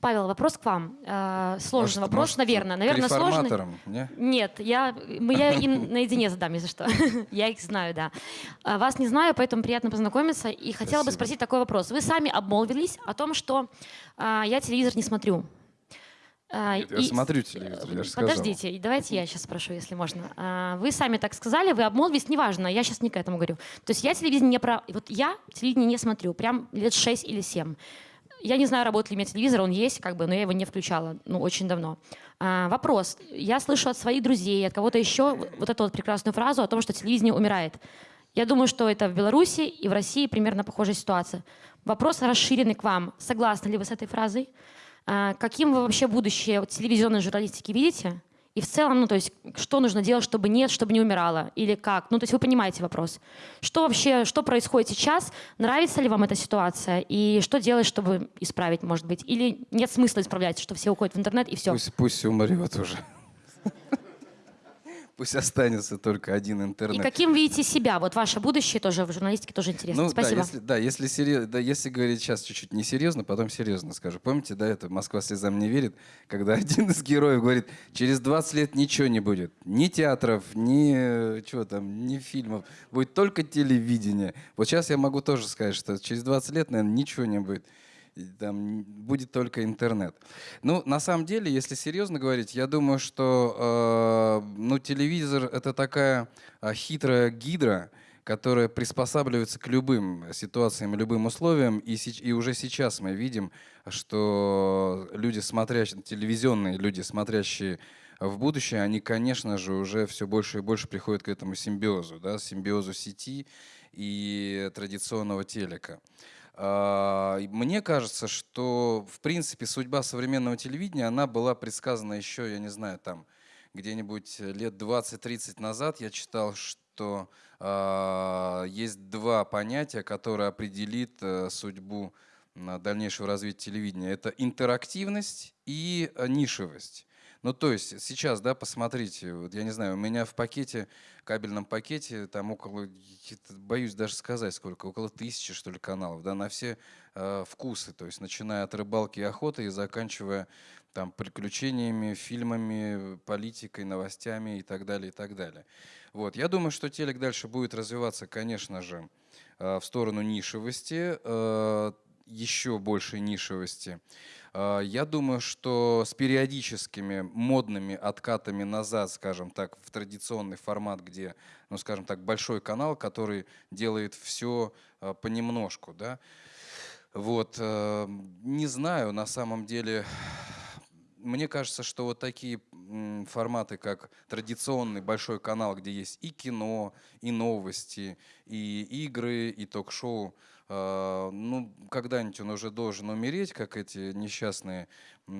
Павел, вопрос к вам. Э, Сложный Может, вопрос, может, наверное. Наверное, сложный. не? Нет, я, я им наедине задам, если что. Я их знаю, да. А, Вас не знаю, поэтому приятно познакомиться. И хотела бы спросить такой вопрос. Вы сами обмолвились о том, что а, я телевизор не смотрю. Нет, я и- смотрю телевизор, я же сказал. Подождите, и давайте я сейчас спрошу, если можно. Вы сами так сказали, вы обмолвились, неважно, я сейчас не к этому говорю. То есть я телевидение не про... Вот я телевидение не смотрю, прям лет 6 или 7. Я не знаю, работает ли у меня телевизор, он есть, как бы, но я его не включала, ну, очень давно. А, вопрос. Я слышу от своих друзей, от кого-то еще вот эту вот прекрасную фразу о том, что телевидение умирает. Я думаю, что это в Беларуси и в России примерно похожая ситуация. Вопрос расширенный к вам. Согласны ли вы с этой фразой? А, Каким вы вообще будущее телевизионной журналистики видите? И в целом, ну, то есть, что нужно делать, чтобы нет, чтобы не умирало? Или как? Ну, то есть вы понимаете вопрос. Что вообще, что происходит сейчас? Нравится ли вам эта ситуация? И что делать, чтобы исправить, может быть? Или нет смысла исправлять, что все уходят в интернет и все? Пусть, пусть умрет уже. Пусть останется только один И интернет. каким видите себя? Вот ваше будущее тоже в журналистике тоже интересно. Ну, Спасибо. Да, если, да, если, серьез- да, если говорить сейчас чуть-чуть несерьезно, потом серьезно скажу. Помните, да, это «Москва слезам не верит», когда один из героев говорит, через 20 лет ничего не будет. Ни театров, ни, э, чего там, ни фильмов. Будет только телевидение. Вот сейчас я могу тоже сказать, что через 20 лет, наверное, ничего не будет. Там будет только интернет. Ну, на самом деле, если серьезно говорить, я думаю, что э, ну, телевизор это такая э, хитрая гидра, которая приспосабливается к любым ситуациям, любым условиям. И, и уже сейчас мы видим, что люди, смотрящие, телевизионные люди, смотрящие в будущее, они, конечно же, уже все больше и больше приходят к этому симбиозу, да, симбиозу сети и традиционного телека. А, Мне кажется, что, в принципе, судьба современного телевидения, она была предсказана еще, я не знаю, там, где-нибудь лет 20-30 назад я читал, что а, есть два понятия, которые определит э, судьбу дальнейшего развития телевидения. Это интерактивность и э, нишевость. Ну, то есть сейчас, да, посмотрите, вот я не знаю, у меня в пакете, кабельном пакете, там около, боюсь даже сказать сколько, около тысячи, что ли, каналов, да, на все э, вкусы, то есть начиная от рыбалки и охоты и заканчивая там приключениями, фильмами, политикой, новостями и так далее, и так далее. Вот, я думаю, что телек дальше будет развиваться, конечно же, э, в сторону нишевости, э, еще большей нишевости. Э, Я думаю, что с периодическими модными откатами назад, скажем так, в традиционный формат, где, ну, скажем так, большой канал, который делает все понемножку, да. Вот, э, не знаю, на самом деле, мне кажется, что вот такие форматы, как традиционный большой канал, где есть и кино, и новости, и игры, и ток-шоу, ну, когда-нибудь он уже должен умереть, как эти несчастные э,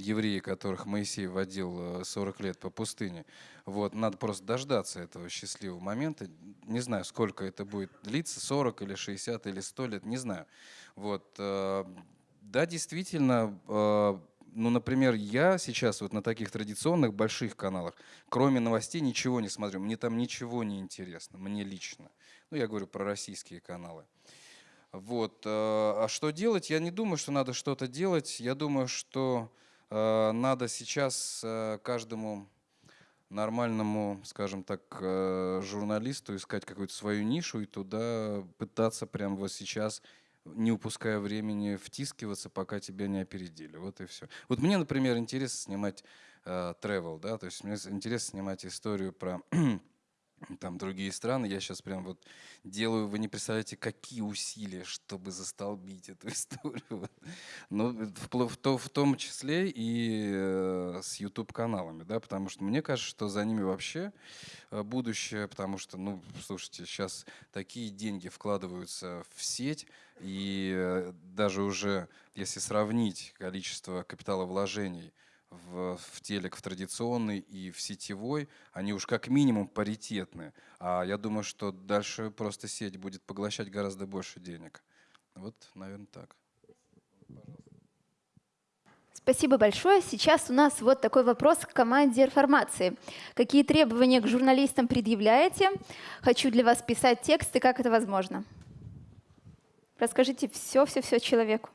евреи, которых Моисей водил э, 40 лет по пустыне. Вот, надо просто дождаться этого счастливого момента. Не знаю, сколько это будет длиться, 40 или 60 или 100 лет, не знаю. Вот, э, да, действительно, э, ну, например, я сейчас вот на таких традиционных больших каналах, кроме новостей, ничего не смотрю. Мне там ничего не интересно, мне лично. Ну, я говорю про российские каналы. Вот. э, А что делать? Я не думаю, что надо что-то делать. Я думаю, что э, надо сейчас э, каждому нормальному, скажем так, журналисту искать какую-то свою нишу и туда пытаться прямо вот сейчас не упуская времени, втискиваться, пока тебя не опередили. Вот и все. Вот мне, например, интересно снимать travel, да, то есть мне интересно снимать историю про там другие страны. Я сейчас прям вот делаю, вы не представляете, какие усилия, чтобы застолбить эту историю. Вот. Ну, впло- в, то- в том числе и э, с YouTube-каналами, да, потому что мне кажется, что за ними вообще э, будущее, потому что, ну, слушайте, сейчас такие деньги вкладываются в сеть, и э, даже уже, если сравнить количество капиталовложений в, в телек, в традиционный и в сетевой, они уж как минимум паритетны. А я думаю, что дальше просто сеть будет поглощать гораздо больше денег. Вот, наверное, так. Спасибо большое. Сейчас у нас вот такой вопрос к команде реформации. Какие требования к журналистам предъявляете? Хочу для вас писать тексты, как это возможно? Расскажите все-все-все человеку.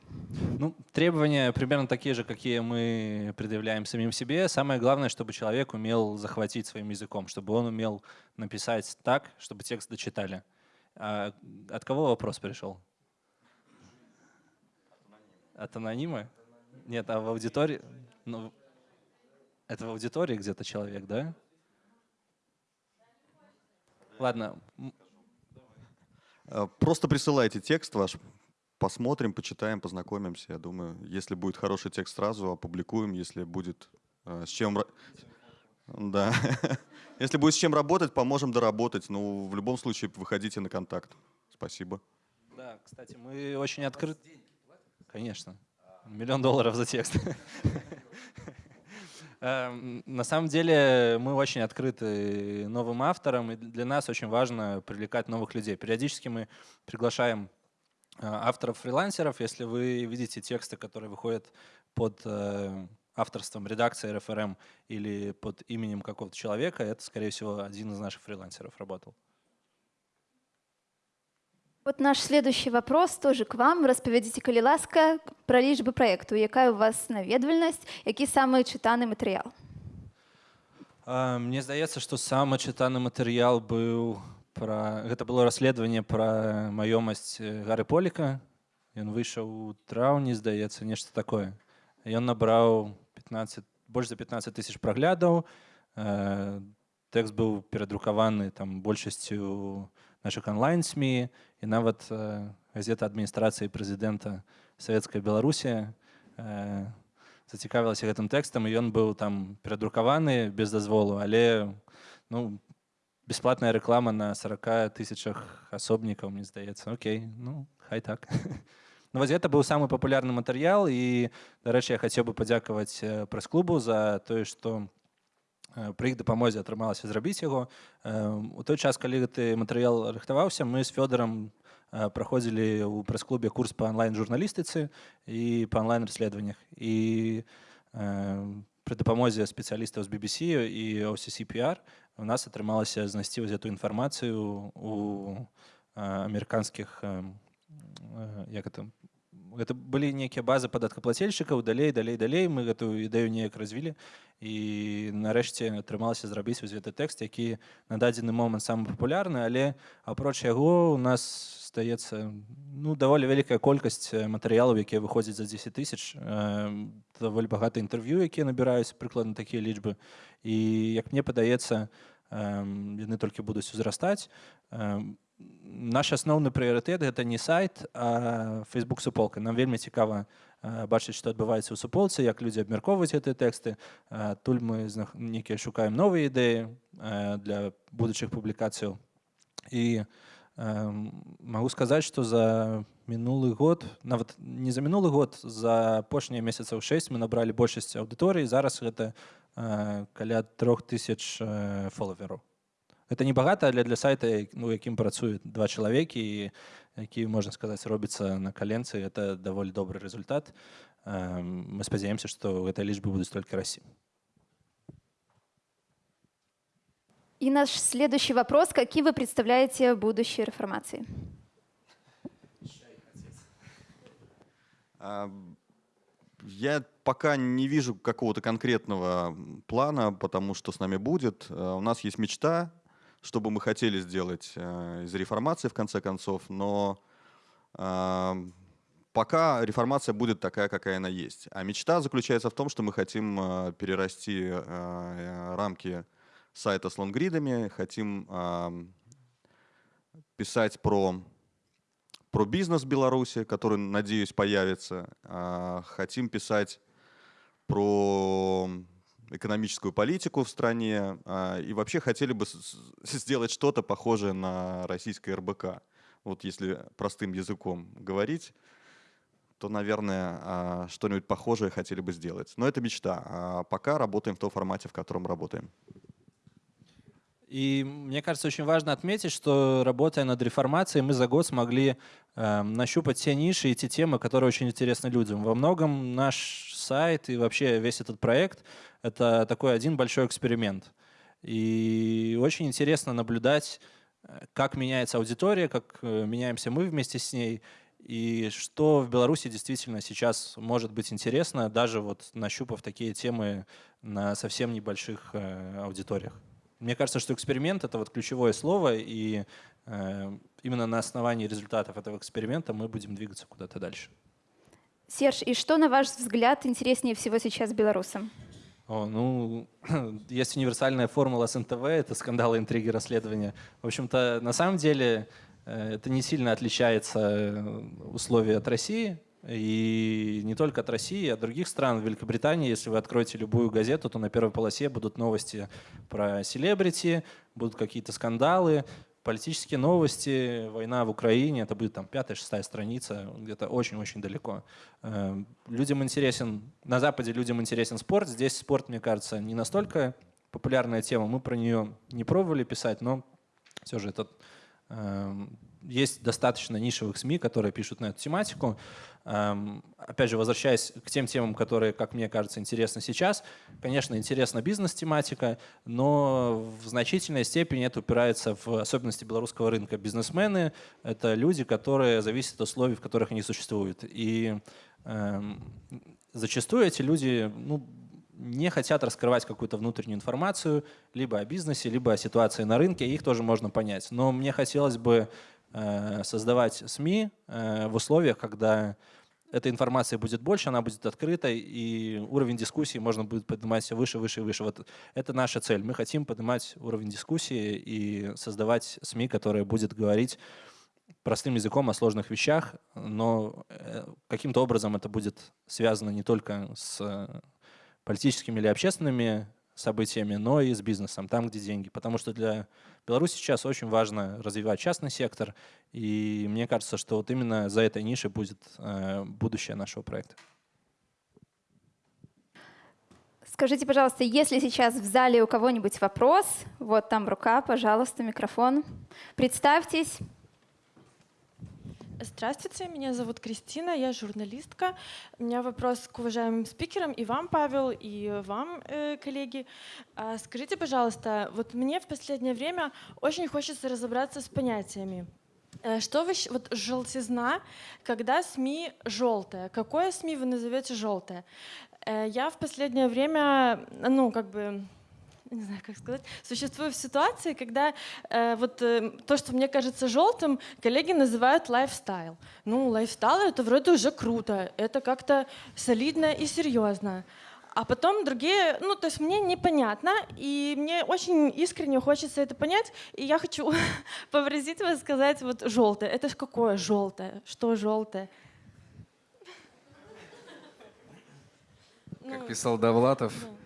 Ну, требования примерно такие же, какие мы предъявляем самим себе. Самое главное, чтобы человек умел захватить своим языком, чтобы он умел написать так, чтобы текст дочитали. А от кого вопрос пришел? От анонима? Нет, а в аудитории? Ну, это в аудитории где-то человек, да? Ладно. Э, Просто присылайте текст ваш, посмотрим, почитаем, познакомимся. Я думаю, если будет хороший текст сразу, опубликуем. Если будет э, с чем... Да. Если будет с чем работать, поможем доработать. Ну, в любом случае, выходите на контакт. Спасибо. Да, кстати, мы очень открыты. Конечно. Миллион долларов за текст. Эм, На самом деле мы очень открыты новым авторам, и для нас очень важно привлекать новых людей. Периодически мы приглашаем э, авторов-фрилансеров. Если вы видите тексты, которые выходят под э, авторством редакции РФРМ или под именем какого-то человека, это, скорее всего, один из наших фрилансеров работал. От наш следующий вопрос тоже к вам. Розповідіть, коли ласка, про лічби проєкту. Яка у вас навідувальність, який саме читаний матеріал? А, Мне здаецца, што самы чытаны матэрыял быў пра гэта было расследаванне пра маёмасць э, гары поліка. Ён выйшаў у траўні, здаецца, нешта такое. Ён набраў 15 больш за 15 тысяч праглядаў. Э, Тэкст быў перадрукаваны там большасцю наших онлайн-СМі і нават э, газета адміністрацыі прэзідэнта Савецкая Беларусі э, зацікавілася гэтым тэкстам і ён быў там перадрукаваны без дазволу але ну бесплатная рэклама на 40 тысячах асобнікаў мне здаецца Окей ну хай так ну, вось гэта быў самы папулярны матэрыял і дарэчы я хацеў бы падзякаваць э, прэс-клубу за тое што э, пры іх дапамозе атрымалася зрабіць яго у той час калі гэты матэрыял рыхтаваўся мы з фёдорам э, праходзілі ў прэс-клубе курс па онлайн-журналістыцы і па онлайн-расследаваннях і э, пры дапамозе спецыялістаў з BBC і OCCPR у нас атрымалася знайсці вось эту інфармацыю у амерыканскіх як это гэта былі нейкія базы падаткаплацельшчыкаў далей далей далей мы гэтую ідэю неяк развілі і нарэшце атрымалася зрабіць вось гэты тэкст які на дадзены момант самы папулярны але апроч яго у нас здаецца ну даволі вялікая колькасць э, матэрыялаў якія выходзяць за 10 тысяч. Э, даволі багата інтэрв'ю якія набіраюць прыкладна такія лічбы. І як мне падаецца яны толькі будуць узрастаць. Э, наш асноўны прыярытэт гэта не сайт facebook суполка. Нам вельмі цікава бачыць што адбываецца ў суполцы як людзі абмяркоўваюць гэтыя тэксты адтуль мы нейкія шукаем новыя ідэі для будучых публікацыяў і магу сказаць што за мінулы год нават не за мінулы год за апошнія месяцаў 6 мы набралі большасць аўдыторыі зараз гэта каля трох тысяч э, фолавераў это не багата але для сайта як- ну якім працуюць два чалавекі і які можна сказаць робіцца на каленцы это даволі добры результат Э, мы спадзяемся што гэтыя лічбы будуць толькі расці И наш следующий вопрос. Какие вы представляете будущее реформации? А, Я пока не вижу какого-то конкретного плана, потому что с нами будет. Э, У нас есть мечта, что бы мы хотели сделать э, из реформации в конце концов, но а, пока реформация будет такая, какая она есть. А мечта заключается в том, что мы хотим э, перерасти э, э, рамки сайта с лонгридами, хотим ам, писать про про бизнес Беларуси, который, надеюсь, появится. А, Хотим писать про экономическую политику в стране. а, И вообще хотели бы сделать что-то похожее на российское РБК. Вот если простым языком говорить, то, наверное, а, что-нибудь похожее хотели бы сделать. Но это мечта. А пока работаем в том формате, в котором работаем. И мне кажется, очень важно отметить, что работая над реформацией, мы за год смогли э, нащупать те ниши и те темы, которые очень интересны людям. Во многом наш сайт и вообще весь этот проект — это такой один большой эксперимент. И очень интересно наблюдать, э, как меняется аудитория, как э, меняемся мы вместе с ней. и что в Беларуси действительно сейчас может быть интересно, даже вот нащупав такие темы на совсем небольших э, аудиториях. Мне кажется, что эксперимент — это вот ключевое слово, и именно на основании результатов этого эксперимента мы будем двигаться куда-то дальше. Серж, и что, на ваш взгляд, интереснее всего сейчас белорусам? О, ну, есть универсальная формула с НТВ, это скандалы, интриги, расследования. В общем-то, на самом деле э, это не сильно отличается э, условия от России. И не только от России, а от других стран. В Великобритании, если вы откроете любую газету, то на первой полосе будут новости про селебрити, будут какие-то скандалы, политические новости, война в Украине, это будет там пятая, шестая страница, где-то очень-очень далеко. Эм, людям интересен, на Западе людям интересен спорт, здесь спорт, мне кажется, не настолько популярная тема, мы про нее не пробовали писать, но все же этот эм, есть достаточно нишевых СМИ, которые пишут на эту тематику. Эм, опять же, возвращаясь к тем темам, которые, как мне кажется, интересны сейчас. Конечно, интересна бизнес-тематика, но в значительной степени это упирается в особенности белорусского рынка. Бизнесмены — это люди, которые зависят от условий, в которых они существуют. И эм, зачастую эти люди ну, не хотят раскрывать какую-то внутреннюю информацию либо о бизнесе, либо о ситуации на рынке, их тоже можно понять. Но мне хотелось бы Э, создавать СМИ э, в условиях, когда эта информация будет больше, она будет открытой, и уровень дискуссии можно будет поднимать все выше, выше и выше. Вот это наша цель. Мы хотим поднимать уровень дискуссии и создавать СМИ, которые будет говорить простым языком о сложных вещах, но э, каким-то образом это будет связано не только с политическими или общественными событиями, но и с бизнесом, там, где деньги. Потому что для Беларуси сейчас очень важно развивать частный сектор, и мне кажется, что вот именно за этой нишей будет э, будущее нашего проекта. Скажите, пожалуйста, если сейчас в зале у кого-нибудь вопрос, вот там рука, пожалуйста, микрофон. Представьтесь. Здравствуйте, меня зовут Кристина, я журналистка. У меня вопрос к уважаемым спикерам, и вам, Павел, и вам, э, коллеги. А скажите, пожалуйста, вот мне в последнее время очень хочется разобраться с понятиями. Э, что вы, вот желтизна, когда СМИ желтая, какое СМИ вы назовете желтое? Э, я в последнее время, ну, как бы не знаю, как сказать, существую в ситуации, когда э, вот э, то, что мне кажется желтым, коллеги называют лайфстайл. Ну, лайфстайл это вроде уже круто, это как-то солидно и серьезно. А потом другие, ну, то есть мне непонятно, и мне очень искренне хочется это понять, и я хочу попросить вас сказать вот желтое. Это ж какое желтое? Что желтое? Как писал Довлатов, да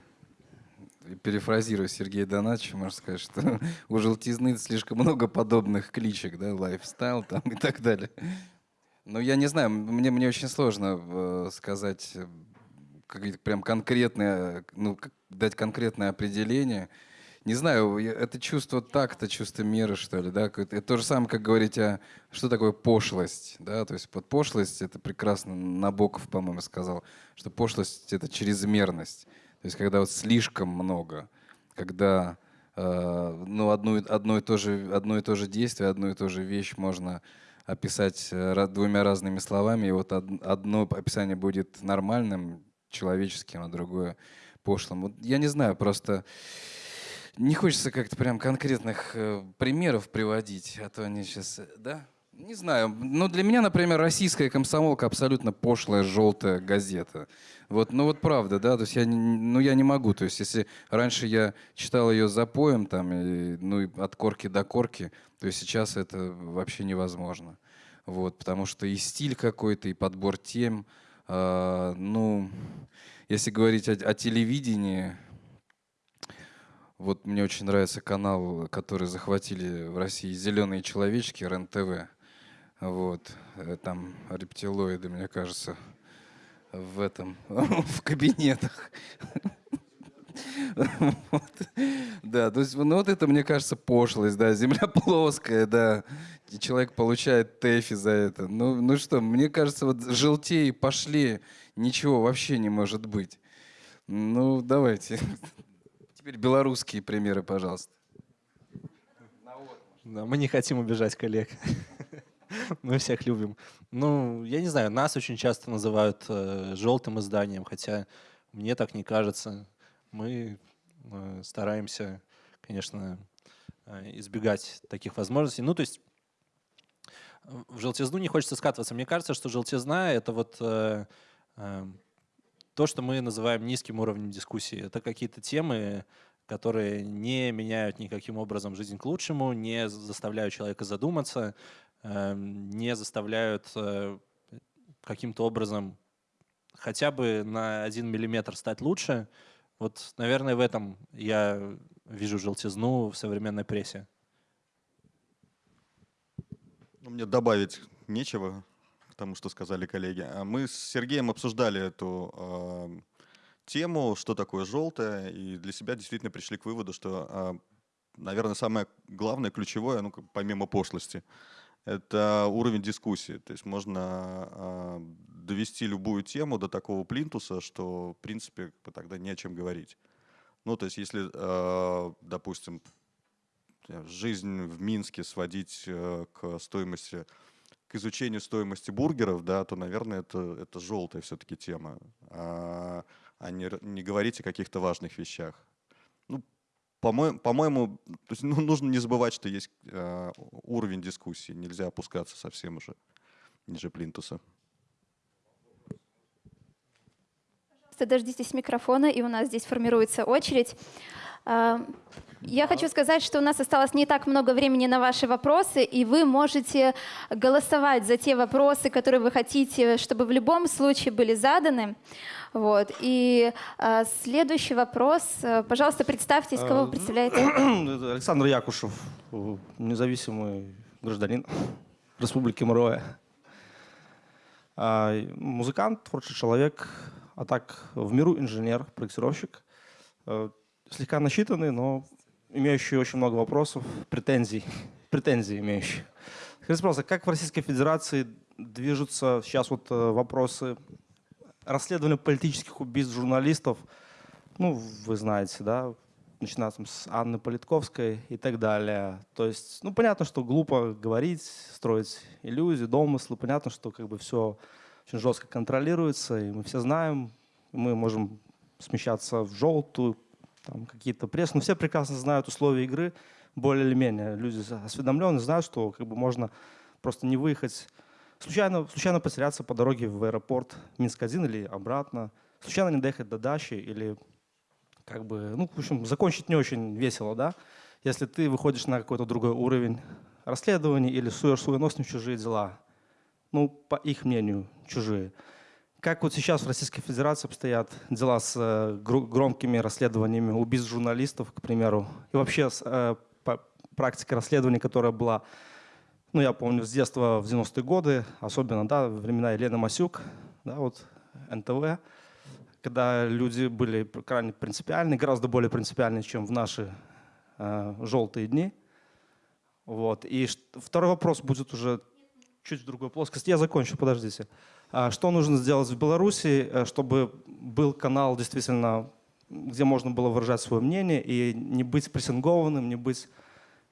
перефразируя Сергея Донатовича, можно сказать, что у желтизны слишком много подобных кличек, да, лайфстайл там и так далее. Но я не знаю, мне, мне очень сложно э, сказать э, как, прям конкретное, ну, дать конкретное определение. Не знаю, это чувство такта, чувство меры, что ли, да? Это то же самое, как говорить о, что такое пошлость, да? То есть под пошлость, это прекрасно Набоков, по-моему, сказал, что пошлость — это чрезмерность. То есть когда вот слишком много, когда э, ну, одно, одно, и то же, одно и то же действие, одну и ту же вещь можно описать э, двумя разными словами, и вот одно описание будет нормальным, человеческим, а другое пошлым. Вот я не знаю, просто не хочется как-то прям конкретных э, примеров приводить, а то они сейчас, да? Не знаю, но для меня, например, российская комсомолка абсолютно пошлая желтая газета. Вот, ну вот правда, да, то есть я, ну я не могу, то есть если раньше я читал ее запоем там, и, ну и от корки до корки, то есть сейчас это вообще невозможно. Вот, потому что и стиль какой-то, и подбор тем, э, ну, если говорить о, о телевидении, вот мне очень нравится канал, который захватили в России «Зеленые человечки», РЕН-ТВ. Вот, э, там рептилоиды, мне кажется, в этом, в кабинетах. Вот. Да, то есть, ну вот это, мне кажется, пошлость, да, земля плоская, да, и человек получает тэфи за это. Ну, ну что, мне кажется, вот желтее пошли, ничего вообще не может быть. Ну, давайте. Теперь белорусские примеры, пожалуйста. Да, мы не хотим убежать коллег. Мы всех любим. Ну, я не знаю, нас очень часто называют э, желтым изданием, хотя мне так не кажется. Мы э, стараемся, конечно, э, избегать таких возможностей. Ну, то есть в желтизну не хочется скатываться. Мне кажется, что желтизна — это вот э, э, то, что мы называем низким уровнем дискуссии. Это какие-то темы, которые не меняют никаким образом жизнь к лучшему, не заставляют человека задуматься, не заставляют э, каким-то образом хотя бы на один миллиметр стать лучше. Вот, наверное, в этом я вижу желтизну в современной прессе. Ну, мне добавить нечего к тому, что сказали коллеги. А Мы с Сергеем обсуждали эту э, тему, что такое желтое, и для себя действительно пришли к выводу, что, э, наверное, самое главное, ключевое, ну, помимо пошлости, это уровень дискуссии. То есть можно э, довести любую тему до такого плинтуса, что, в принципе, тогда не о чем говорить. Ну, то есть если, э, допустим, жизнь в Минске сводить э, к стоимости, к изучению стоимости бургеров, да, то, наверное, это, это желтая все-таки тема, а, а не, не говорить о каких-то важных вещах. По-моему, есть, ну, нужно не забывать, что есть э, уровень дискуссии, нельзя опускаться совсем уже ниже плинтуса. Дождитесь микрофона, и у нас здесь формируется очередь. Я хочу сказать, что у нас осталось не так много времени на ваши вопросы, и вы можете голосовать за те вопросы, которые вы хотите, чтобы в любом случае были заданы. Вот. И э, следующий вопрос. Пожалуйста, представьтесь, кого вы представляете. Александр Якушев, независимый гражданин Республики Муровая. А, музыкант, творческий человек, а так в миру инженер, проектировщик. Слегка насчитанный, но имеющий очень много вопросов, претензий, претензий имеющий. Скажите, пожалуйста, как в Российской Федерации движутся сейчас вот э, вопросы расследования политических убийств журналистов? Ну, вы знаете, да, начиная с Анны Политковской и так далее. То есть, ну, понятно, что глупо говорить, строить иллюзии, домыслы. Понятно, что как бы все очень жестко контролируется, и мы все знаем, мы можем смещаться в желтую, там какие-то пресс, но все прекрасно знают условия игры, более или менее. Люди осведомленные знают, что как бы можно просто не выехать, случайно, случайно потеряться по дороге в аэропорт Минск-1 или обратно, случайно не доехать до дачи или как бы, ну, в общем, закончить не очень весело, да, если ты выходишь на какой-то другой уровень расследования или суешь свой нос в чужие дела, ну, по их мнению, чужие. Как вот сейчас в Российской Федерации обстоят дела с э, громкими расследованиями убийств журналистов, к примеру, и вообще с э, практикой расследования, которая была, ну, я помню, с детства в 90-е годы, особенно, да, времена Елены Масюк, да, вот НТВ, когда люди были крайне принципиальны, гораздо более принципиальны, чем в наши э, желтые дни. Вот. И второй вопрос будет уже чуть в другой плоскости. Я закончу, подождите. А что нужно сделать в Беларуси, э, чтобы был канал действительно, где можно было выражать свое мнение и не быть прессингованным, не быть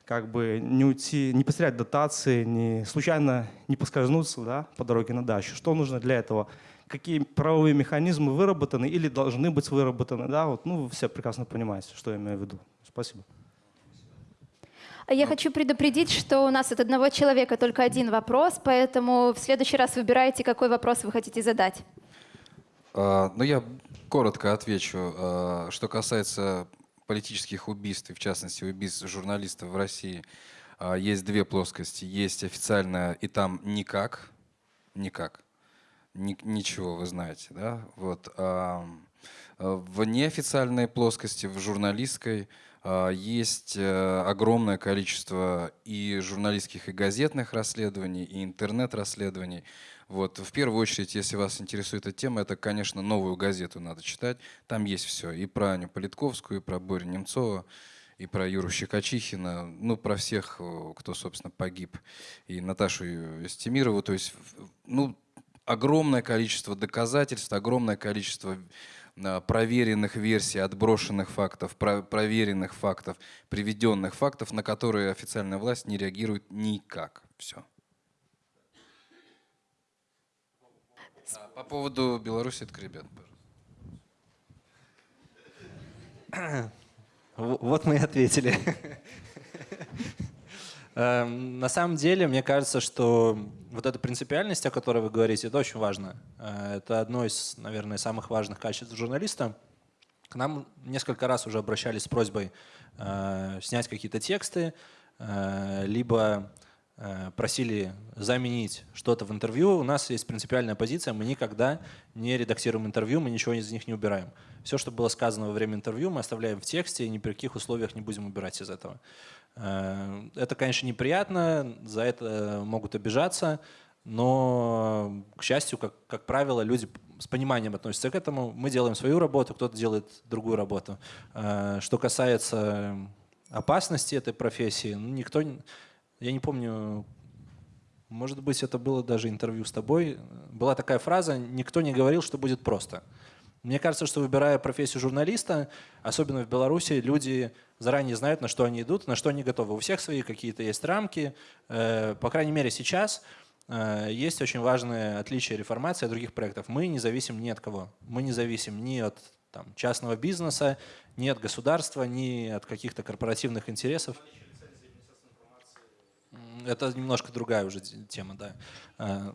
как бы не уйти, не потерять дотации, не случайно не поскользнуться да, по дороге на дачу. Что нужно для этого? Какие правовые механизмы выработаны или должны быть выработаны? Да? Вот, ну, вы все прекрасно понимаете, что я имею в виду. Спасибо. Я хочу предупредить, что у нас от одного человека только один вопрос, поэтому в следующий раз выбирайте, какой вопрос вы хотите задать. А, ну, я коротко отвечу. А, что касается политических убийств, и в частности убийств журналистов в России, а, есть две плоскости. Есть официальная, и там никак, никак, ни, ничего вы знаете. Да? Вот. А в неофициальной плоскости, в журналистской, а, есть э, огромное количество и журналистских, и газетных расследований, и интернет-расследований. Вот. В первую очередь, если вас интересует эта тема, это, конечно, новую газету надо читать. Там есть все. И про Аню Политковскую, и про Борю Немцова, и про Юру Щекочихина, ну, про всех, кто, собственно, погиб. И Наташу Стемирову. То есть, ну, огромное количество доказательств, огромное количество проверенных версий, отброшенных фактов, проверенных фактов, приведенных фактов, на которые официальная власть не реагирует никак. Все. А по поводу Беларуси, это ребят. Вот мы и ответили. Эм, На самом деле, мне кажется, что вот эта принципиальность, о которой вы говорите, это очень важно. Э, Это одно из, наверное, самых важных качеств журналиста. К нам несколько раз уже обращались с просьбой э, снять какие-то тексты, э, либо просили заменить что-то в интервью. У нас есть принципиальная позиция, мы никогда не редактируем интервью, мы ничего из них не убираем. Все, что было сказано во время интервью, мы оставляем в тексте и ни при каких условиях не будем убирать из этого. Э, Это, конечно, неприятно, за это могут обижаться, но, к счастью, как, как правило, люди с пониманием относятся к этому. Мы делаем свою работу, кто-то делает другую работу. Э, Что касается опасности этой профессии, ну, никто, не- я не помню, может быть, это было даже интервью с тобой. Была такая фраза, никто не говорил, что будет просто. Мне кажется, что выбирая профессию журналиста, особенно в Беларуси, люди заранее знают, на что они идут, на что они готовы. У всех свои какие-то есть рамки. Э, По крайней мере, сейчас э, есть очень важное отличие реформации от других проектов. Мы не зависим ни от кого. Мы не зависим ни от там, частного бизнеса, ни от государства, ни от каких-то корпоративных интересов. Это немножко другая уже тема, да. Э,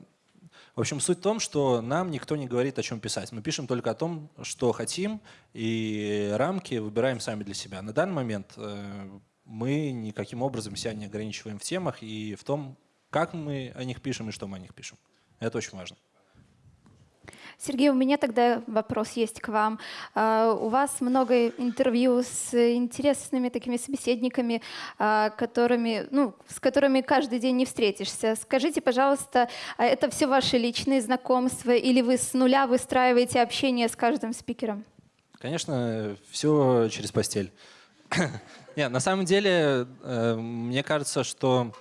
В общем, суть в том, что нам никто не говорит, о чем писать. Мы пишем только о том, что хотим, и рамки выбираем сами для себя. На данный момент э, мы никаким образом себя не ограничиваем в темах и в том, как мы о них пишем и что мы о них пишем. Это очень важно. Сергей, у меня тогда вопрос есть к вам. А, У вас много интервью с интересными такими собеседниками, а, которыми, ну, с которыми каждый день не встретишься. Скажите, пожалуйста, а это все ваши личные знакомства или вы с нуля выстраиваете общение с каждым спикером? Конечно, все через постель. Нет, на самом деле, э, мне кажется, что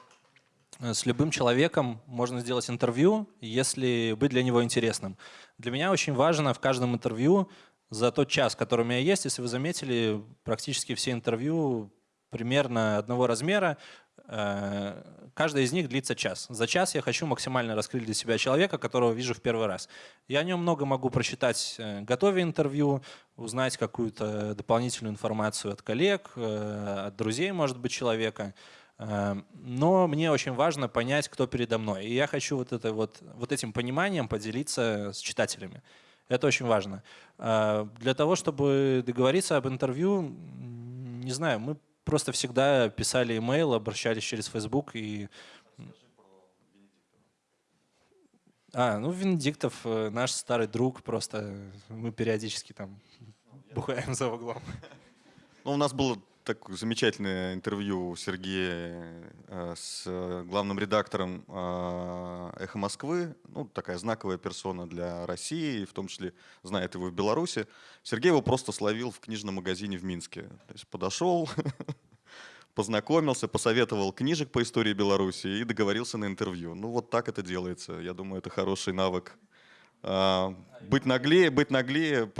с любым человеком можно сделать интервью, если быть для него интересным. Для меня очень важно в каждом интервью за тот час, который у меня есть, если вы заметили, практически все интервью примерно одного размера, э, каждая из них длится час. За час я хочу максимально раскрыть для себя человека, которого вижу в первый раз. Я о нем много могу прочитать, э, готовя интервью, узнать какую-то дополнительную информацию от коллег, э, от друзей, может быть, человека. Э, Но мне очень важно понять, кто передо мной. И я хочу вот, это вот, вот этим пониманием поделиться с читателями. Это очень важно. Э, Для того, чтобы договориться об интервью, не знаю, мы просто всегда писали имейл, обращались через Facebook и... А, ну Венедиктов э, наш старый друг, просто мы периодически там бухаем за углом. Ну, у нас было такое замечательное интервью Сергея э, с главным редактором э, «Эхо Москвы». Ну, такая знаковая персона для России, в том числе знает его в Беларуси. Сергей его просто словил в книжном магазине в Минске. То есть подошел, познакомился, посоветовал книжек по истории Беларуси и договорился на интервью. Ну, вот так это делается. Я думаю, это хороший навык. А, Быть наглее, быть наглее,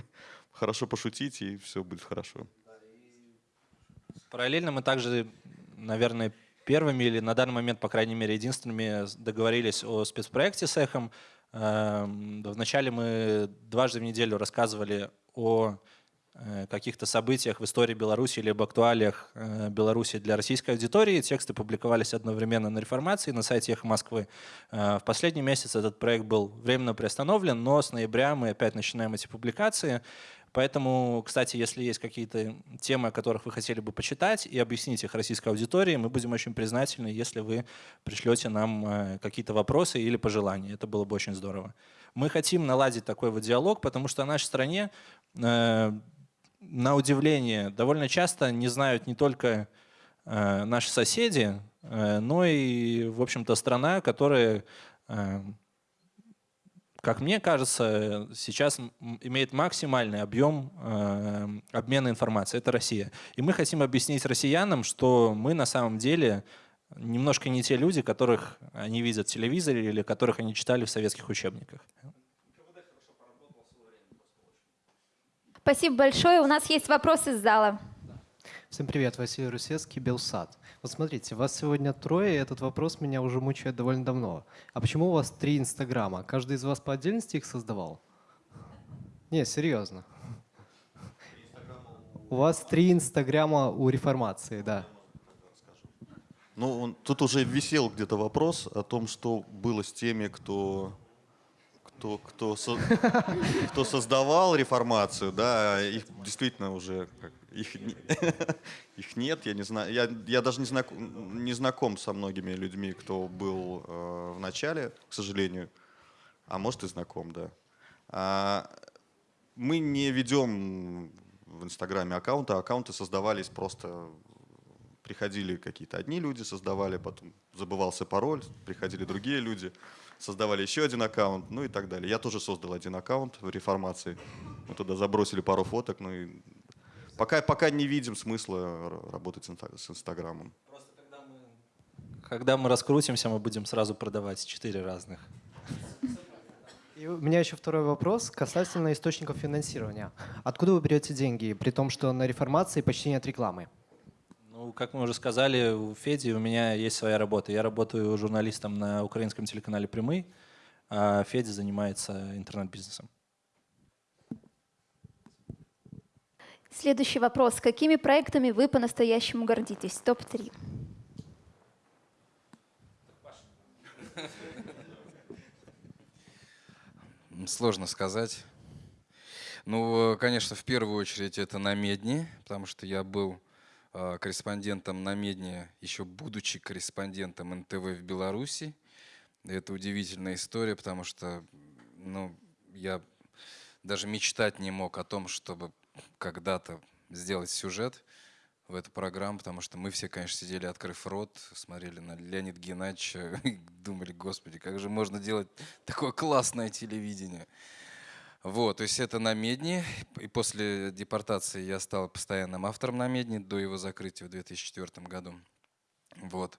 хорошо пошутить, и все будет хорошо. Параллельно мы также, наверное, первыми или на данный момент, по крайней мере, единственными договорились о спецпроекте с эхом. Эм, Вначале мы дважды в неделю рассказывали о э, каких-то событиях в истории Беларуси или об актуалиях э, Беларуси для российской аудитории. Тексты публиковались одновременно на реформации на сайте «Эхо Москвы». Э, В последний месяц этот проект был временно приостановлен, но с ноября мы опять начинаем эти публикации. Поэтому, кстати, если есть какие-то темы, о которых вы хотели бы почитать и объяснить их российской аудитории, мы будем очень признательны, если вы пришлете нам э, какие-то вопросы или пожелания. Это было бы очень здорово. Мы хотим наладить такой вот диалог, потому что в нашей стране, э, на удивление, довольно часто не знают не только э, наши соседи, но и, в общем-то, страна, которая как мне кажется, сейчас м- имеет максимальный объем э, обмена информацией. Это Россия. И мы хотим объяснить россиянам, что мы на самом деле немножко не те люди, которых они видят в телевизоре или которых они читали в советских учебниках. Спасибо большое. У нас есть вопрос из зала. Всем привет, Василий Русецкий, Белсад. Вот смотрите, вас сегодня трое, и этот вопрос меня уже мучает довольно давно. А почему у вас три Инстаграма? Каждый из вас по отдельности их создавал? Не, серьезно. У вас три Инстаграма у реформации, да. Ну, он, тут уже висел где-то вопрос о том, что было с теми, кто, кто, кто, со- кто создавал реформацию, да, их действительно уже как, их, их нет, я не знаю, я, я даже не знаком, не знаком со многими людьми, кто был э, в начале, к сожалению, а может и знаком, да. А, мы не ведем в Инстаграме аккаунты, аккаунты создавались просто приходили какие-то одни люди, создавали, потом забывался пароль, приходили другие люди, создавали еще один аккаунт, ну и так далее. Я тоже создал один аккаунт в реформации. Мы туда забросили пару фоток, ну и пока, пока не видим смысла работать с инста- с Инстаграмом. Когда мы раскрутимся, мы будем сразу продавать четыре разных. И у меня еще второй вопрос касательно источников финансирования. Откуда вы берете деньги, при том, что на реформации почти нет рекламы? Ну, как мы уже сказали, у Феди у меня есть своя работа. Я работаю журналистом на украинском телеканале «Прямый», а Федя занимается интернет-бизнесом. Следующий вопрос. Какими проектами вы по-настоящему гордитесь? Топ-3. М, Сложно сказать. Ну, конечно, в первую очередь это на Медне, потому что я был э, корреспондентом на Медне, еще будучи корреспондентом НТВ в Беларуси. Это удивительная история, потому что ну, я даже мечтать не мог о том, чтобы когда-то сделать сюжет в эту программу, потому что мы все, конечно, сидели, открыв рот, смотрели на Леонида Геннадьевича и думали, господи, как же можно делать такое классное телевидение. Вот, то есть это на Медне, и после депортации я стал постоянным автором на Медне до его закрытия в 2004 году. Вот.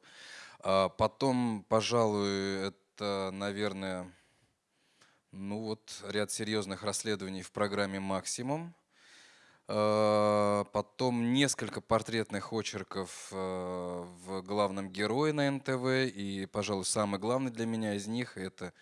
А потом, пожалуй, это, наверное, ну вот ряд серьезных расследований в программе «Максимум». А, Потом несколько портретных очерков э, в главном герое на НТВ. И, пожалуй, самый главный для меня из них, это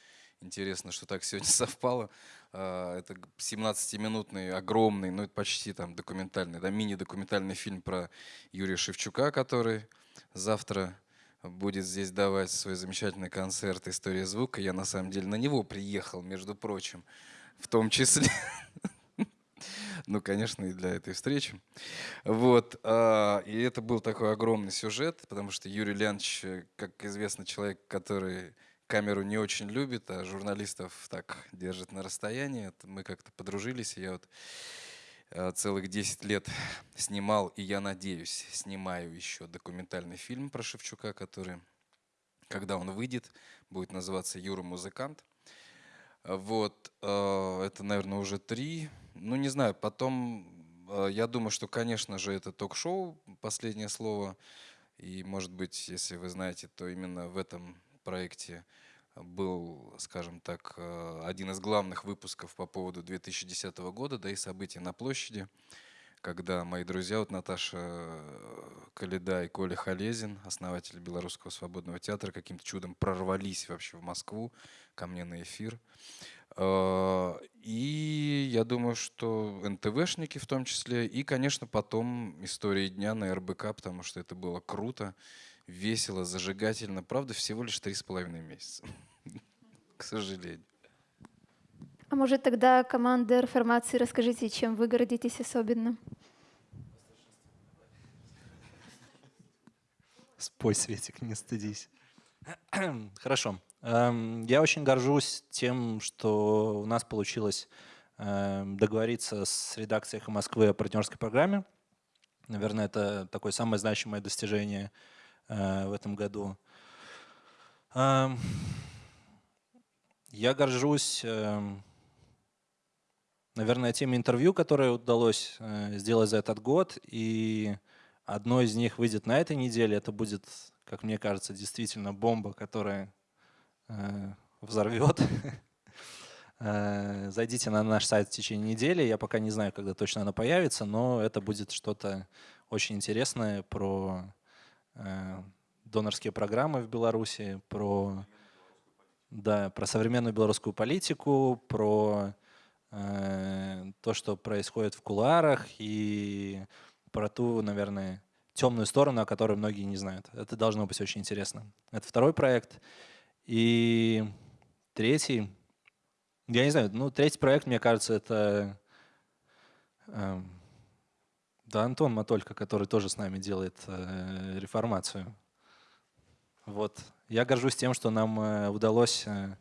интересно, что так сегодня совпало, а, это 17-минутный, огромный, ну это почти там документальный, да, мини-документальный фильм про Юрия Шевчука, который завтра будет здесь давать свой замечательный концерт «История звука». Я на самом деле на него приехал, между прочим, в том числе. Ну, конечно, и для этой встречи. Вот. а, И это был такой огромный сюжет, потому что Юрий Леонидович, э, как известно, человек, который камеру не очень любит, а журналистов так держит на расстоянии. Мы как-то подружились, и я вот э, целых 10 лет снимал, и я надеюсь, снимаю еще документальный фильм про Шевчука, который, когда он выйдет, будет называться «Юра музыкант». Вот, э, это, наверное, уже три. Ну, не знаю, потом, э, я думаю, что, конечно же, это ток-шоу «Последнее слово». И, может быть, если вы знаете, то именно в этом проекте был, скажем так, э, один из главных выпусков по поводу 2010 года, да и событий на площади, когда мои друзья, вот Наташа Каледа и Коля Халезин, основатели Белорусского свободного театра, каким-то чудом прорвались вообще в Москву ко мне на эфир. Э, И я думаю, что НТВшники в том числе, и, конечно, потом истории дня на РБК, потому что это было круто, весело, зажигательно. Правда, всего лишь три с половиной месяца, к сожалению. А может тогда команда реформации расскажите, чем вы гордитесь особенно? Спой, Светик, не стыдись. Хорошо. Эм, Я очень горжусь тем, что у нас получилось эм, договориться с редакцией «Эхо Москвы» о партнерской программе. Наверное, это такое самое значимое достижение э, в этом году. Эм, Я горжусь, наверное, теми интервью, которые удалось э, сделать за этот год. И одно из них выйдет на этой неделе. Это будет, как мне кажется, действительно бомба, которая взорвет. Э, Зайдите на наш сайт в течение недели. Я пока не знаю, когда точно она появится, но это будет что-то очень интересное про э, донорские программы в Беларуси, про, да, про современную белорусскую политику, про э, то, что происходит в кулуарах и про ту, наверное, темную сторону, о которой многие не знают. Это должно быть очень интересно. Это второй проект. И третий, я не знаю, ну, третий проект, мне кажется, это э, да, Антон Матолько, который тоже с нами делает э, реформацию. Вот. Я горжусь тем, что нам э, удалось э,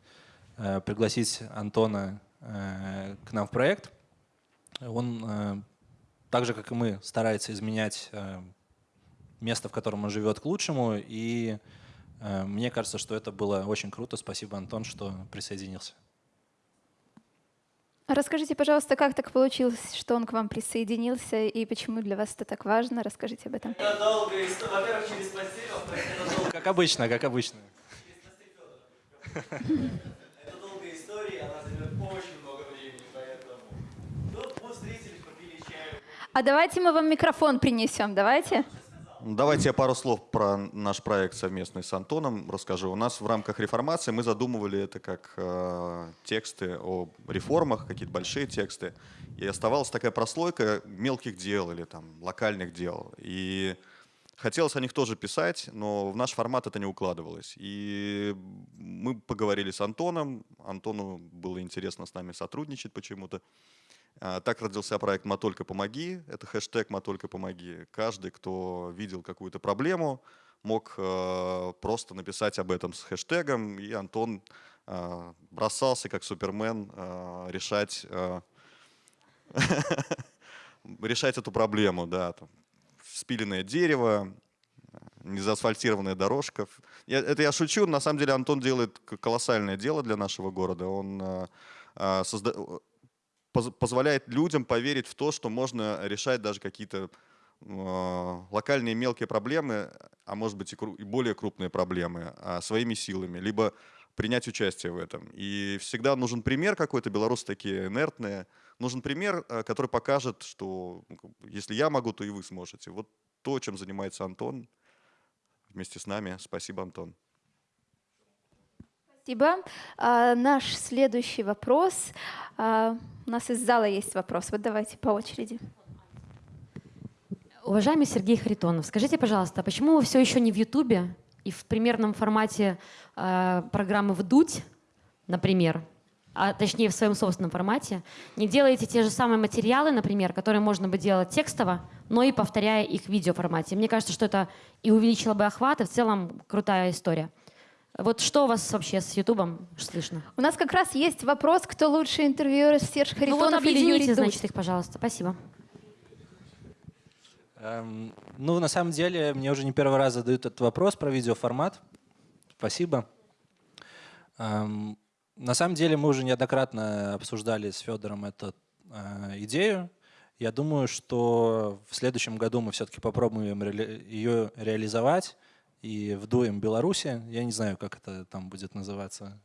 э, пригласить Антона э, к нам в проект. Он, э, так же, как и мы, старается изменять э, место, в котором он живет, к лучшему. И мне кажется, что это было очень круто. Спасибо, Антон, что присоединился. Расскажите, пожалуйста, как так получилось, что он к вам присоединился и почему для вас это так важно? Расскажите об этом. Это долгая история. Во-первых, через постель, Как обычно, как обычно. Это долгая история, она займет очень много времени, поэтому... Ну, мы встретились, попили чаю. А давайте мы вам микрофон принесем, давайте. Давайте я пару слов про наш проект совместный с Антоном расскажу. У нас в рамках реформации мы задумывали это как э, тексты о реформах, какие-то большие тексты. И оставалась такая прослойка мелких дел или там локальных дел. И хотелось о них тоже писать, но в наш формат это не укладывалось. И мы поговорили с Антоном. Антону было интересно с нами сотрудничать почему-то. А, Так родился проект «Матолько помоги». Это хэштег «Матолько помоги». Каждый, кто видел какую-то проблему, мог э, просто написать об этом с хэштегом, и Антон э, бросался как супермен э, решать, решать эту проблему. Да, спиленное дерево, незаасфальтированная дорожка. Это я шучу, на самом деле Антон делает колоссальное дело для нашего города. Он созда- позволяет людям поверить в то, что можно решать даже какие-то э, локальные мелкие проблемы, а может быть и, более крупные проблемы а, своими силами, либо принять участие в этом. И всегда нужен пример какой-то, белорусы такие инертные, нужен пример, э, который покажет, что ну, если я могу, то и вы сможете. Вот то, чем занимается Антон вместе с нами. Спасибо, Антон. Спасибо. А, наш следующий вопрос. А, у нас из зала есть вопрос. Вот давайте по очереди. Уважаемый Сергей Харитонов, скажите, пожалуйста, почему вы все еще не в Ютубе и в примерном формате э, программы «Вдуть», например, а точнее в своем собственном формате, не делаете те же самые материалы, например, которые можно бы делать текстово, но и повторяя их в видеоформате? Мне кажется, что это и увеличило бы охват, и в целом крутая история. Вот что у вас вообще с Ютубом слышно? У нас как раз есть вопрос, кто лучше интервьюер, Серж Ну вот Харитонов или Юрий значит, их, пожалуйста. Спасибо. Эм, ну, на самом деле, мне уже не первый раз задают этот вопрос про видеоформат. Спасибо. Эм, на самом деле, мы уже неоднократно обсуждали с Федором эту э, идею. Я думаю, что в следующем году мы все-таки попробуем ее реализовать и вдуем Беларуси. Я не знаю, как это там будет называться.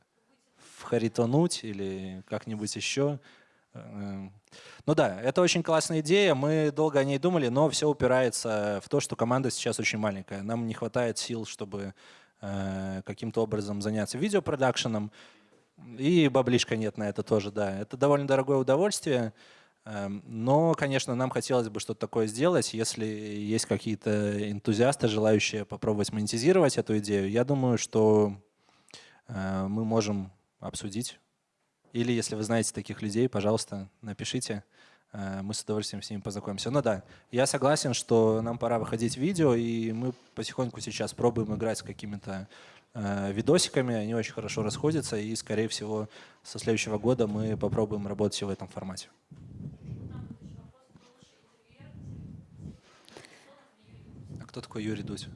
Вхаритонуть или как-нибудь еще. Эм, ну да, это очень классная идея. Мы долго о ней думали, но все упирается в то, что команда сейчас очень маленькая. Нам не хватает сил, чтобы э, каким-то образом заняться видеопродакшеном. И баблишка нет на это тоже, да. Это довольно дорогое удовольствие. Эм, Но, конечно, нам хотелось бы что-то такое сделать. Если есть какие-то энтузиасты, желающие попробовать монетизировать эту идею, я думаю, что э, мы можем обсудить. Или если вы знаете таких людей, пожалуйста, напишите. Э, Мы с удовольствием с ними познакомимся. Ну да, я согласен, что нам пора выходить в видео, и мы потихоньку сейчас пробуем играть с какими-то э, видосиками. Они очень хорошо расходятся, и, скорее всего, со следующего года мы попробуем работать в этом формате. Кто такой Юрий Дудь?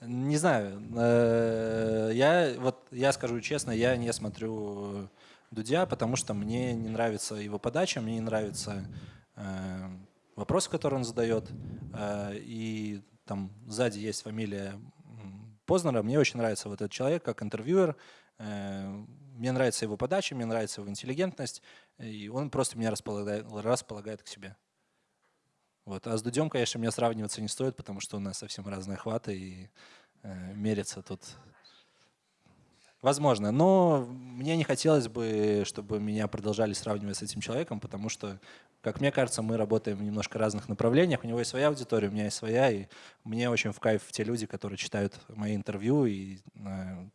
Не знаю. Э, Я вот я скажу честно, я не смотрю Дудя, потому что мне не нравится его подача, мне не нравятся э, вопросы, которые он задает. Э, И там сзади есть фамилия Познера. Мне очень нравится вот этот человек как интервьюер. Мне нравится его подача, мне нравится его интеллигентность. И он просто меня располагает, располагает к себе. Вот. А с Дудем, конечно, мне сравниваться не стоит, потому что у нас совсем разные охваты, и э, мериться тут возможно. Но мне не хотелось бы, чтобы меня продолжали сравнивать с этим человеком, потому что, как мне кажется, мы работаем в немножко разных направлениях. У него есть своя аудитория, у меня есть своя, и мне очень в кайф те люди, которые читают мои интервью, и э,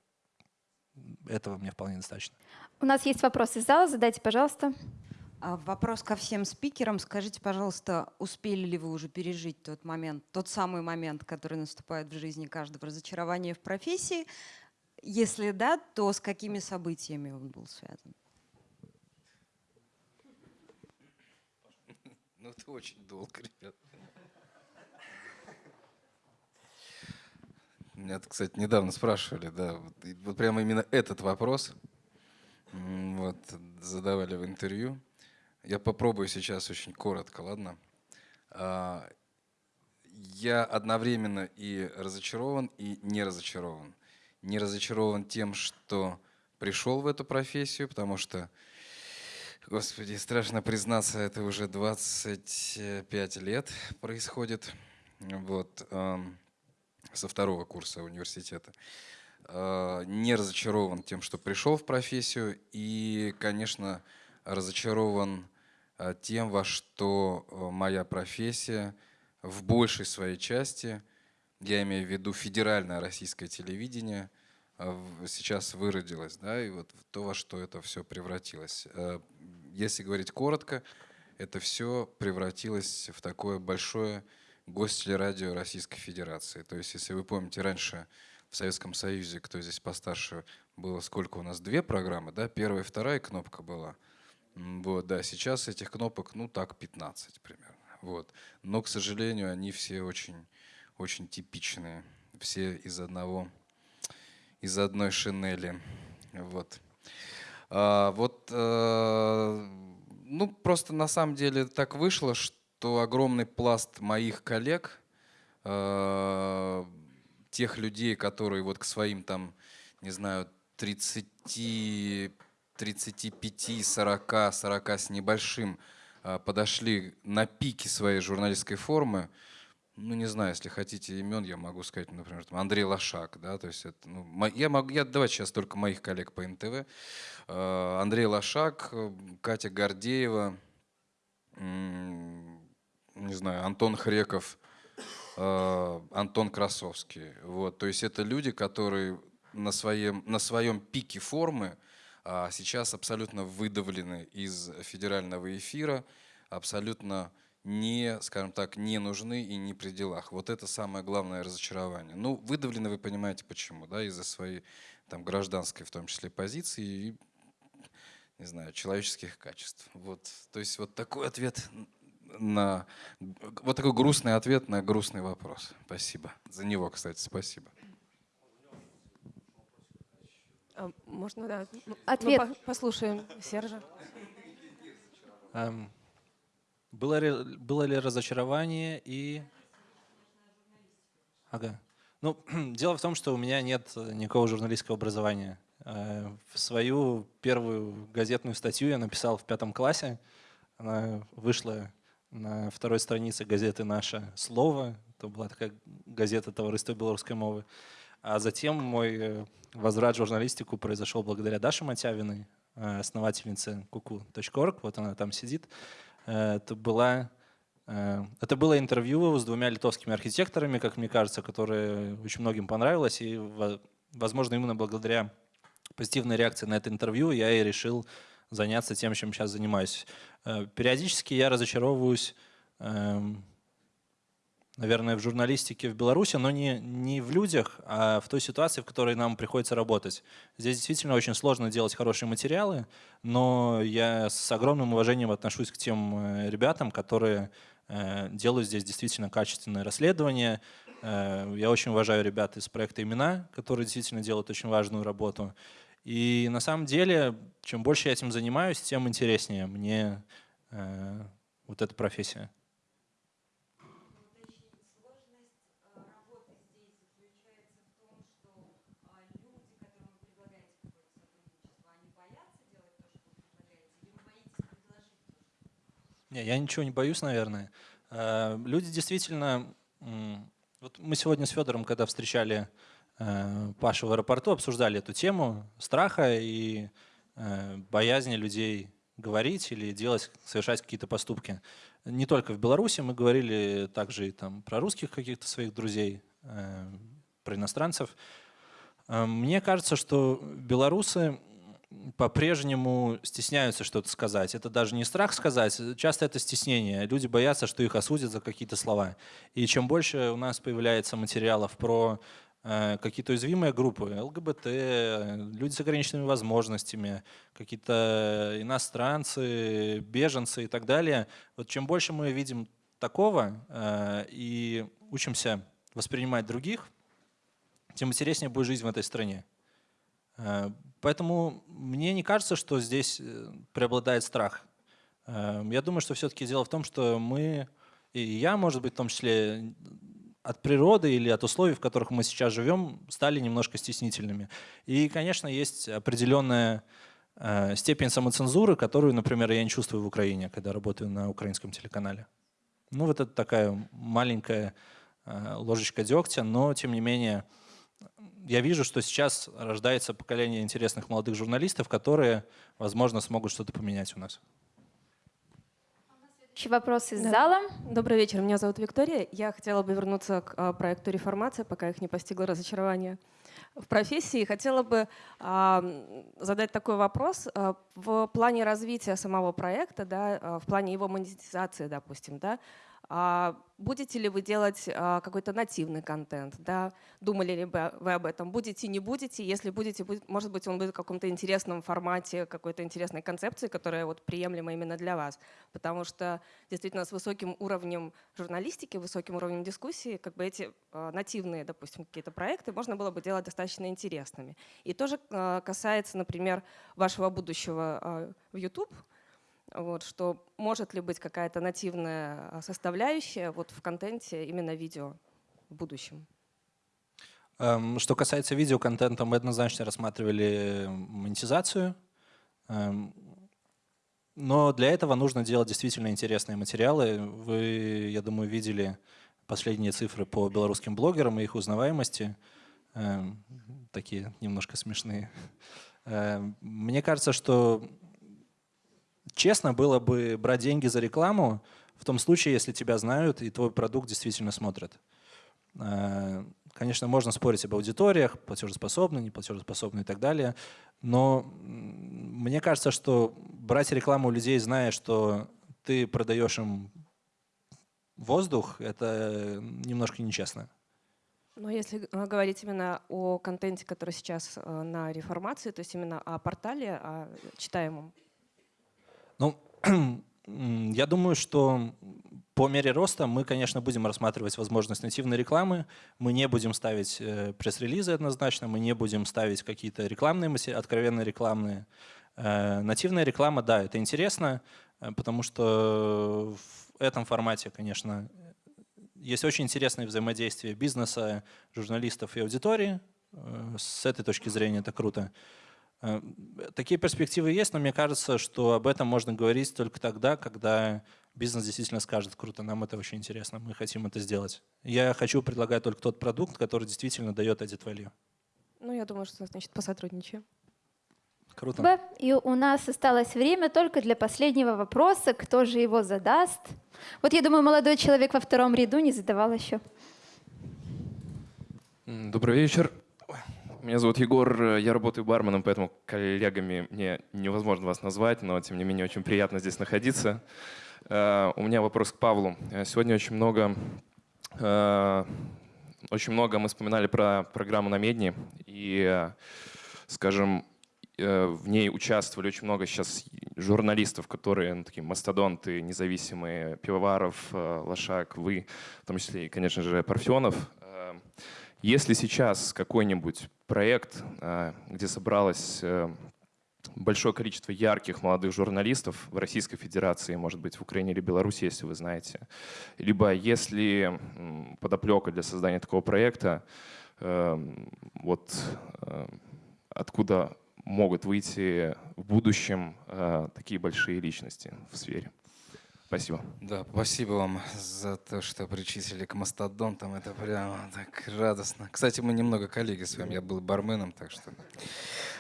этого мне вполне достаточно. У нас есть вопрос из зала, задайте, пожалуйста. А, Вопрос ко всем спикерам. Скажите, пожалуйста, успели ли вы уже пережить тот момент, тот самый момент, который наступает в жизни каждого, разочарование в профессии? Если да, то с какими событиями он был связан? Ну, это очень долго, ребят. Меня, кстати, недавно спрашивали, да, вот, вот прямо именно этот вопрос вот, задавали в интервью. Я попробую сейчас очень коротко, ладно? А, Я одновременно и разочарован, и не разочарован. Не разочарован тем, что пришел в эту профессию, потому что, господи, страшно признаться, это уже 25 лет происходит. Вот, со второго курса университета. А, Не разочарован тем, что пришел в профессию, и, конечно, разочарован тем, во что а, моя профессия в большей своей части, я имею в виду федеральное российское телевидение, в- сейчас выродилось, да, и вот то, во что это все превратилось. Если говорить коротко, это все превратилось в такое большое гостелерадио Российской Федерации. То есть, если вы помните, раньше в Советском Союзе, кто здесь постарше, было сколько у нас? Две программы, да? Первая и вторая кнопка была. Вот, да, сейчас этих кнопок, ну так, 15 примерно. Вот. Но, к сожалению, они все очень, очень типичные. Все из одного, из одной шинели. Вот. А, вот, э, ну, просто на самом деле так вышло, что огромный пласт моих коллег, э, тех людей, которые вот к своим там, не знаю, 30, 35, 40, 40 с небольшим э, подошли на пике своей журналистской формы, ну, не знаю, если хотите имен, я могу сказать, например, там, Андрей Лошак, да, то есть это, ну, я могу, я давайте сейчас только моих коллег по НТВ. Э, Андрей Лошак, Катя Гордеева, не знаю, Антон Хреков, э, Антон Красовский. Вот, то есть это люди, которые на своем, на своем пике формы а сейчас абсолютно выдавлены из федерального эфира, абсолютно не, скажем так, не нужны и не при делах. Вот это самое главное разочарование. Ну, выдавлены, вы понимаете почему, да, из-за своей там гражданской, в том числе, позиции и, не знаю, человеческих качеств. Вот, то есть вот такой ответ на, вот такой грустный ответ на грустный вопрос. Спасибо. За него, кстати, спасибо. А, Можно, да. Ну, ну, Ответ. по- послушаем Сержа. Эм, Было ли, было ли разочарование и... Ага. Ну, дело в том, что у меня нет никакого журналистского образования. Э, В свою первую газетную статью я написал в пятом классе. Она вышла на второй странице газеты «Наше слово». Это была такая газета товариства белорусской мовы. А затем мой э, возврат в журналистику произошел благодаря Даше Матявиной, э, основательнице kuku.org. Вот она там сидит. Э, Это, была, это было интервью с двумя литовскими архитекторами, как мне кажется, которые очень многим понравилось. И, во- возможно, именно благодаря позитивной реакции на это интервью я и решил заняться тем, чем сейчас занимаюсь. Периодически я разочаровываюсь, эм, наверное, в журналистике в Беларуси, но не, не в людях, а в той ситуации, в которой нам приходится работать. Здесь действительно очень сложно делать хорошие материалы, но я с огромным уважением отношусь к тем э, ребятам, которые э, делают здесь действительно качественное расследование. Э, Я очень уважаю ребят из проекта «Имена», которые действительно делают очень важную работу. И на самом деле, чем больше я этим занимаюсь, тем интереснее мне э, вот эта профессия. Не, я ничего не боюсь, наверное. Э, люди действительно... Вот мы сегодня с Федором, когда встречали э, Пашу в аэропорту, обсуждали эту тему страха и э, боязни людей говорить или делать, совершать какие-то поступки. Не только в Беларуси, мы говорили также и там про русских каких-то своих друзей, про иностранцев. Мне кажется, что белорусы по-прежнему стесняются что-то сказать. Это даже не страх сказать, часто это стеснение. Люди боятся, что их осудят за какие-то слова. И чем больше у нас появляется материалов про э, какие-то уязвимые группы, ЛГБТ, люди с ограниченными возможностями, какие-то иностранцы, беженцы и так далее, вот чем больше мы видим такого э, и учимся воспринимать других, тем интереснее будет жизнь в этой стране. Поэтому мне не кажется, что здесь э, преобладает страх. Эм, я думаю, что все-таки дело в том, что мы, и я, может быть, в том числе от природы или от условий, в которых мы сейчас живем, стали немножко стеснительными. И, конечно, есть определенная э, степень самоцензуры, которую, например, я не чувствую в Украине, когда работаю на украинском телеканале. Ну вот это такая маленькая э, ложечка дегтя, но тем не менее я вижу, что сейчас рождается поколение интересных молодых журналистов, которые, возможно, смогут что-то поменять у нас. Следующий вопрос из да. зала. Добрый вечер, меня зовут Виктория. Я хотела бы вернуться к а, проекту «Реформация», пока их не постигло разочарование в профессии. Хотела бы а, задать такой вопрос. А, в плане развития самого проекта, да, в плане его монетизации, допустим, да, будете ли вы делать а, какой-то нативный контент? Да? Думали ли вы об этом? Будете, не будете? Если будете, будет, может быть, он будет в каком-то интересном формате, какой-то интересной концепции, которая вот приемлема именно для вас. Потому что действительно с высоким уровнем журналистики, высоким уровнем дискуссии, как бы эти а, нативные, допустим, какие-то проекты можно было бы делать достаточно интересными. И тоже касается, например, вашего будущего в YouTube – вот, что может ли быть какая-то нативная а, составляющая вот в контенте именно видео в будущем? Эм, что касается видеоконтента, мы однозначно рассматривали монетизацию. Эм, но для этого нужно делать действительно интересные материалы. Вы, я думаю, видели последние цифры по белорусским блогерам и их узнаваемости. Эм, такие немножко смешные. Мне кажется, что честно было бы брать деньги за рекламу в том случае, если тебя знают и твой продукт действительно смотрят. Э, конечно, можно спорить об аудиториях, платежеспособны, не платежеспособны и так далее, но мне кажется, что брать рекламу у людей, зная, что ты продаешь им воздух, это немножко нечестно. Но если э, говорить именно о контенте, который сейчас э, на реформации, то есть именно о портале, о читаемом, ну, я думаю, что по мере роста мы, конечно, будем рассматривать возможность нативной рекламы. Мы не будем ставить э, пресс-релизы однозначно, мы не будем ставить какие-то рекламные, откровенно рекламные. Э, нативная реклама, да, это интересно, э, потому что в этом формате, конечно, есть очень интересное взаимодействие бизнеса, журналистов и аудитории. С этой точки зрения это круто. Э, такие перспективы есть, но мне кажется, что об этом можно говорить только тогда, когда бизнес действительно скажет, круто, нам это очень интересно, мы хотим это сделать. Я хочу предлагать только тот продукт, который действительно дает added value. Ну, я думаю, что, значит, посотрудничаем. Круто. И у нас осталось время только для последнего вопроса. Кто же его задаст? Вот я думаю, молодой человек во втором ряду не задавал еще. Добрый вечер. Меня зовут Егор, я работаю барменом, поэтому коллегами мне невозможно вас назвать, но тем не менее очень приятно здесь находиться. Э, у меня вопрос к Павлу. Э, сегодня очень много, э, очень много мы вспоминали про программу на Медне, и, скажем, в ней участвовали очень много сейчас журналистов, которые ну, такие мастодонты, независимые, Пивоваров, Лошак, вы, в том числе конечно же, Парфенов. Если сейчас какой-нибудь проект, а, где собралось э, большое количество ярких молодых журналистов в Российской Федерации, может быть, в Украине или Беларуси, если вы знаете, либо если подоплека для создания такого проекта, эм, вот э, откуда могут выйти в будущем э, такие большие личности в сфере? Спасибо. Да, спасибо вам за то, что причислили к мастодонтам. Это прямо так радостно. Кстати, мы немного коллеги с вами. Я был барменом, так что...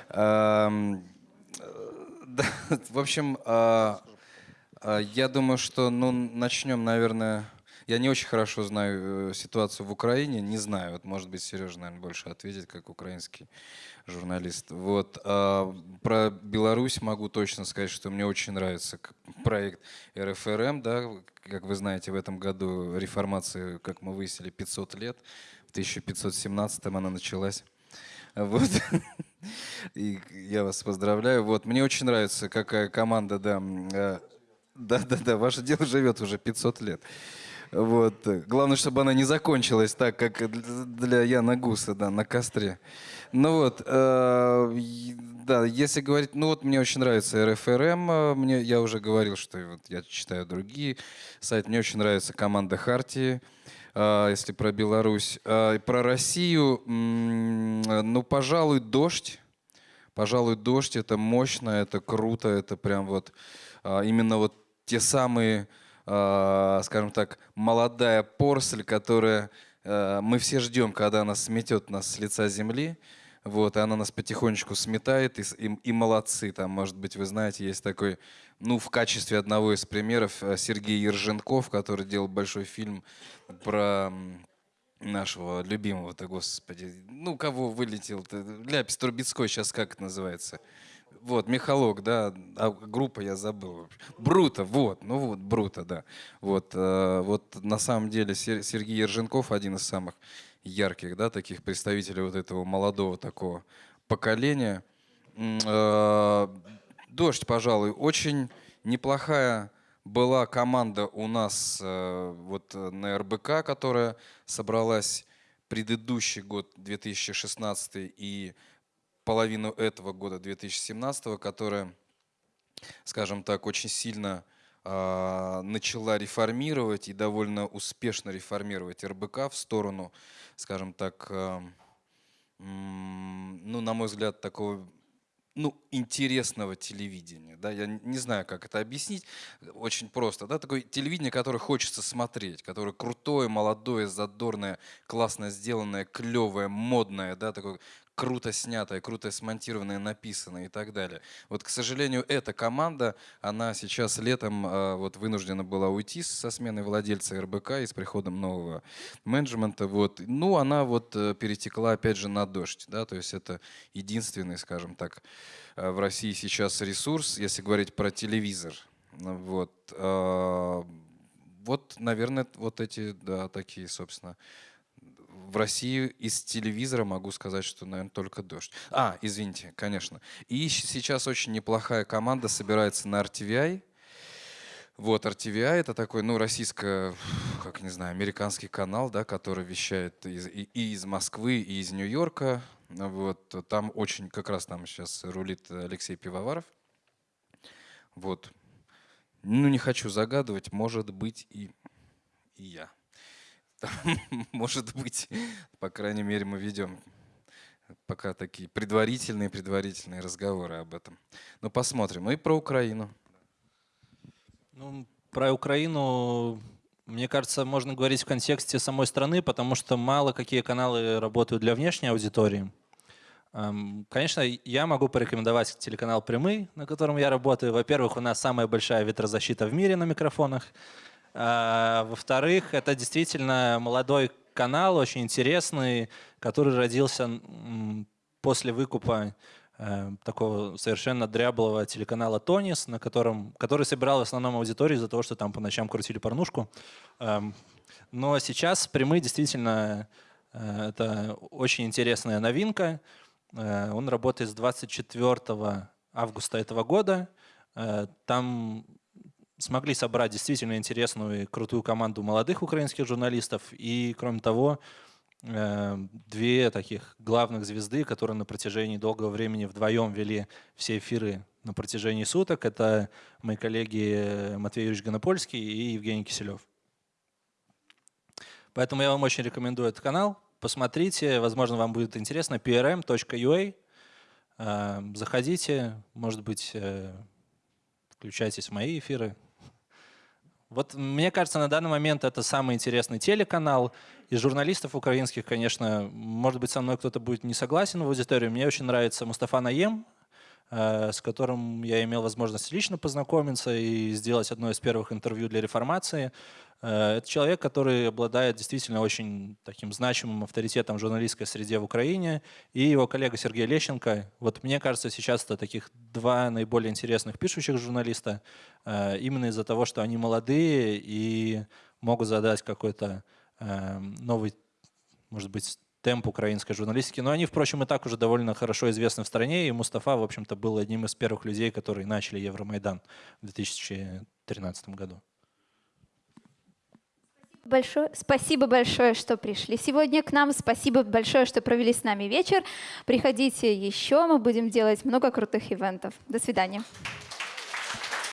Э, да, в общем, а, а, я думаю, что ну, начнем, наверное... Я не очень хорошо знаю э, ситуацию в Украине, не знаю. Вот, может быть, Сережа, наверное, больше ответит, как украинский журналист. Вот. А про Беларусь могу точно сказать, что мне очень нравится проект РФРМ. Да? Как вы знаете, в этом году реформации, как мы выяснили, 500 лет. В 1517 она началась. Вот. И я вас поздравляю. Вот. Мне очень нравится, какая команда, да. э, Да-да-да, ваше дело живет уже 500 лет. Вот. Главное, чтобы она не закончилась так, как для- Яна Гуса, да, на костре. Ну вот, э, да, если говорить, ну вот мне очень нравится РФРМ, э, мне, я уже говорил, что вот я читаю другие сайты, мне очень нравится команда Хартии, э, если про Беларусь. Э, про Россию, э, ну, пожалуй, «Дождь». Пожалуй, «Дождь» — это мощно, это круто, это прям вот а, именно вот те самые, а, скажем так, молодая порсель, которая а, мы все ждем, когда она сметет нас с лица земли. Вот, и она нас потихонечку сметает, и, и- и молодцы. Там, может быть, вы знаете, есть такой, ну, в качестве одного из примеров э, Сергей Ерженков, который делал большой фильм про нашего любимого-то, господи, ну, кого вылетел-то, Ляпис Трубецкой сейчас как это называется? Вот, Михалок, да, а группа я забыл. Бруто, вот, ну вот, Бруто, да. Вот, э, вот на самом деле Сер- Сергей Ерженков один из самых ярких, да, таких представителей вот этого молодого такого поколения. Э, Дождь, пожалуй, очень неплохая была команда у нас э, вот на РБК, которая собралась предыдущий год 2016 и половину этого года 2017, которая, скажем так, очень сильно а, начала реформировать и довольно успешно реформировать РБК в сторону, скажем так, а, ну, на мой взгляд, такого ну, интересного телевидения. Да? Я не знаю, как это объяснить. Очень просто. Да? Такое телевидение, которое хочется смотреть, которое крутое, молодое, задорное, классно сделанное, клевое, модное, да? такое круто снятое, круто смонтированное, написанное и так далее. Вот, к сожалению, эта команда, она сейчас летом э, вот вынуждена была уйти со смены владельца РБК и с приходом нового менеджмента. Вот. Ну, она вот э, перетекла опять же на дождь. Да? То есть это единственный, скажем так, э, в России сейчас ресурс, если говорить про телевизор. Вот, э, вот наверное, вот эти, да, такие, собственно, в России из телевизора могу сказать, что, наверное, только дождь. А, извините, конечно. И сейчас очень неплохая команда собирается на RTVI. Вот, RTVI это такой, ну, российско, как не знаю, американский канал, да, который вещает из, и, и из Москвы, и из Нью-Йорка. Вот, там очень, как раз там сейчас рулит Алексей Пивоваров. Вот. Ну, не хочу загадывать, может быть, и, и я. Может быть, по крайней мере, мы ведем пока такие предварительные предварительные разговоры об этом. Но посмотрим. Ну и про Украину. Ну, про Украину, мне кажется, можно говорить в контексте самой страны, потому что мало какие каналы работают для внешней аудитории. Эм, Конечно, я могу порекомендовать телеканал «Прямый», на котором я работаю. Во-первых, у нас самая большая ветрозащита в мире на микрофонах. А, Во-вторых, это действительно молодой канал, очень интересный, который родился после выкупа э, такого совершенно дряблого телеканала «Тонис», на котором, который собирал в основном аудиторию из-за того, что там по ночам крутили порнушку. Эм, Но сейчас «Прямые» действительно э, это очень интересная новинка. Э, Он работает с 24 августа этого года. Там смогли собрать действительно интересную и крутую команду молодых украинских журналистов. И, кроме того, э, две таких главных звезды, которые на протяжении долгого времени вдвоем вели все эфиры на протяжении суток. Это мои коллеги Матвей Юрьевич Гонопольский и Евгений Киселев. Поэтому я вам очень рекомендую этот канал. Посмотрите, возможно, вам будет интересно. prm.ua. Э, Заходите, может быть, э, включайтесь в мои эфиры. Вот мне кажется, на данный момент это самый интересный телеканал. Из журналистов украинских, конечно, может быть, со мной кто-то будет не согласен в аудитории. Мне очень нравится Мустафа Наем, с которым я имел возможность лично познакомиться и сделать одно из первых интервью для реформации. Э, это человек, который обладает действительно очень таким значимым авторитетом в журналистской среде в Украине. И его коллега Сергей Лещенко. Вот мне кажется, сейчас это таких два наиболее интересных пишущих журналиста, э, именно из-за того, что они молодые и могут задать какой-то э, новый, может быть, темп украинской журналистики. Но они, впрочем, и так уже довольно хорошо известны в стране. И Мустафа, в общем-то, был одним из первых людей, которые начали Евромайдан в 2013 году. Большое, спасибо большое, что пришли сегодня к нам. Спасибо большое, что провели с нами вечер. Приходите еще, мы будем делать много крутых ивентов. До свидания.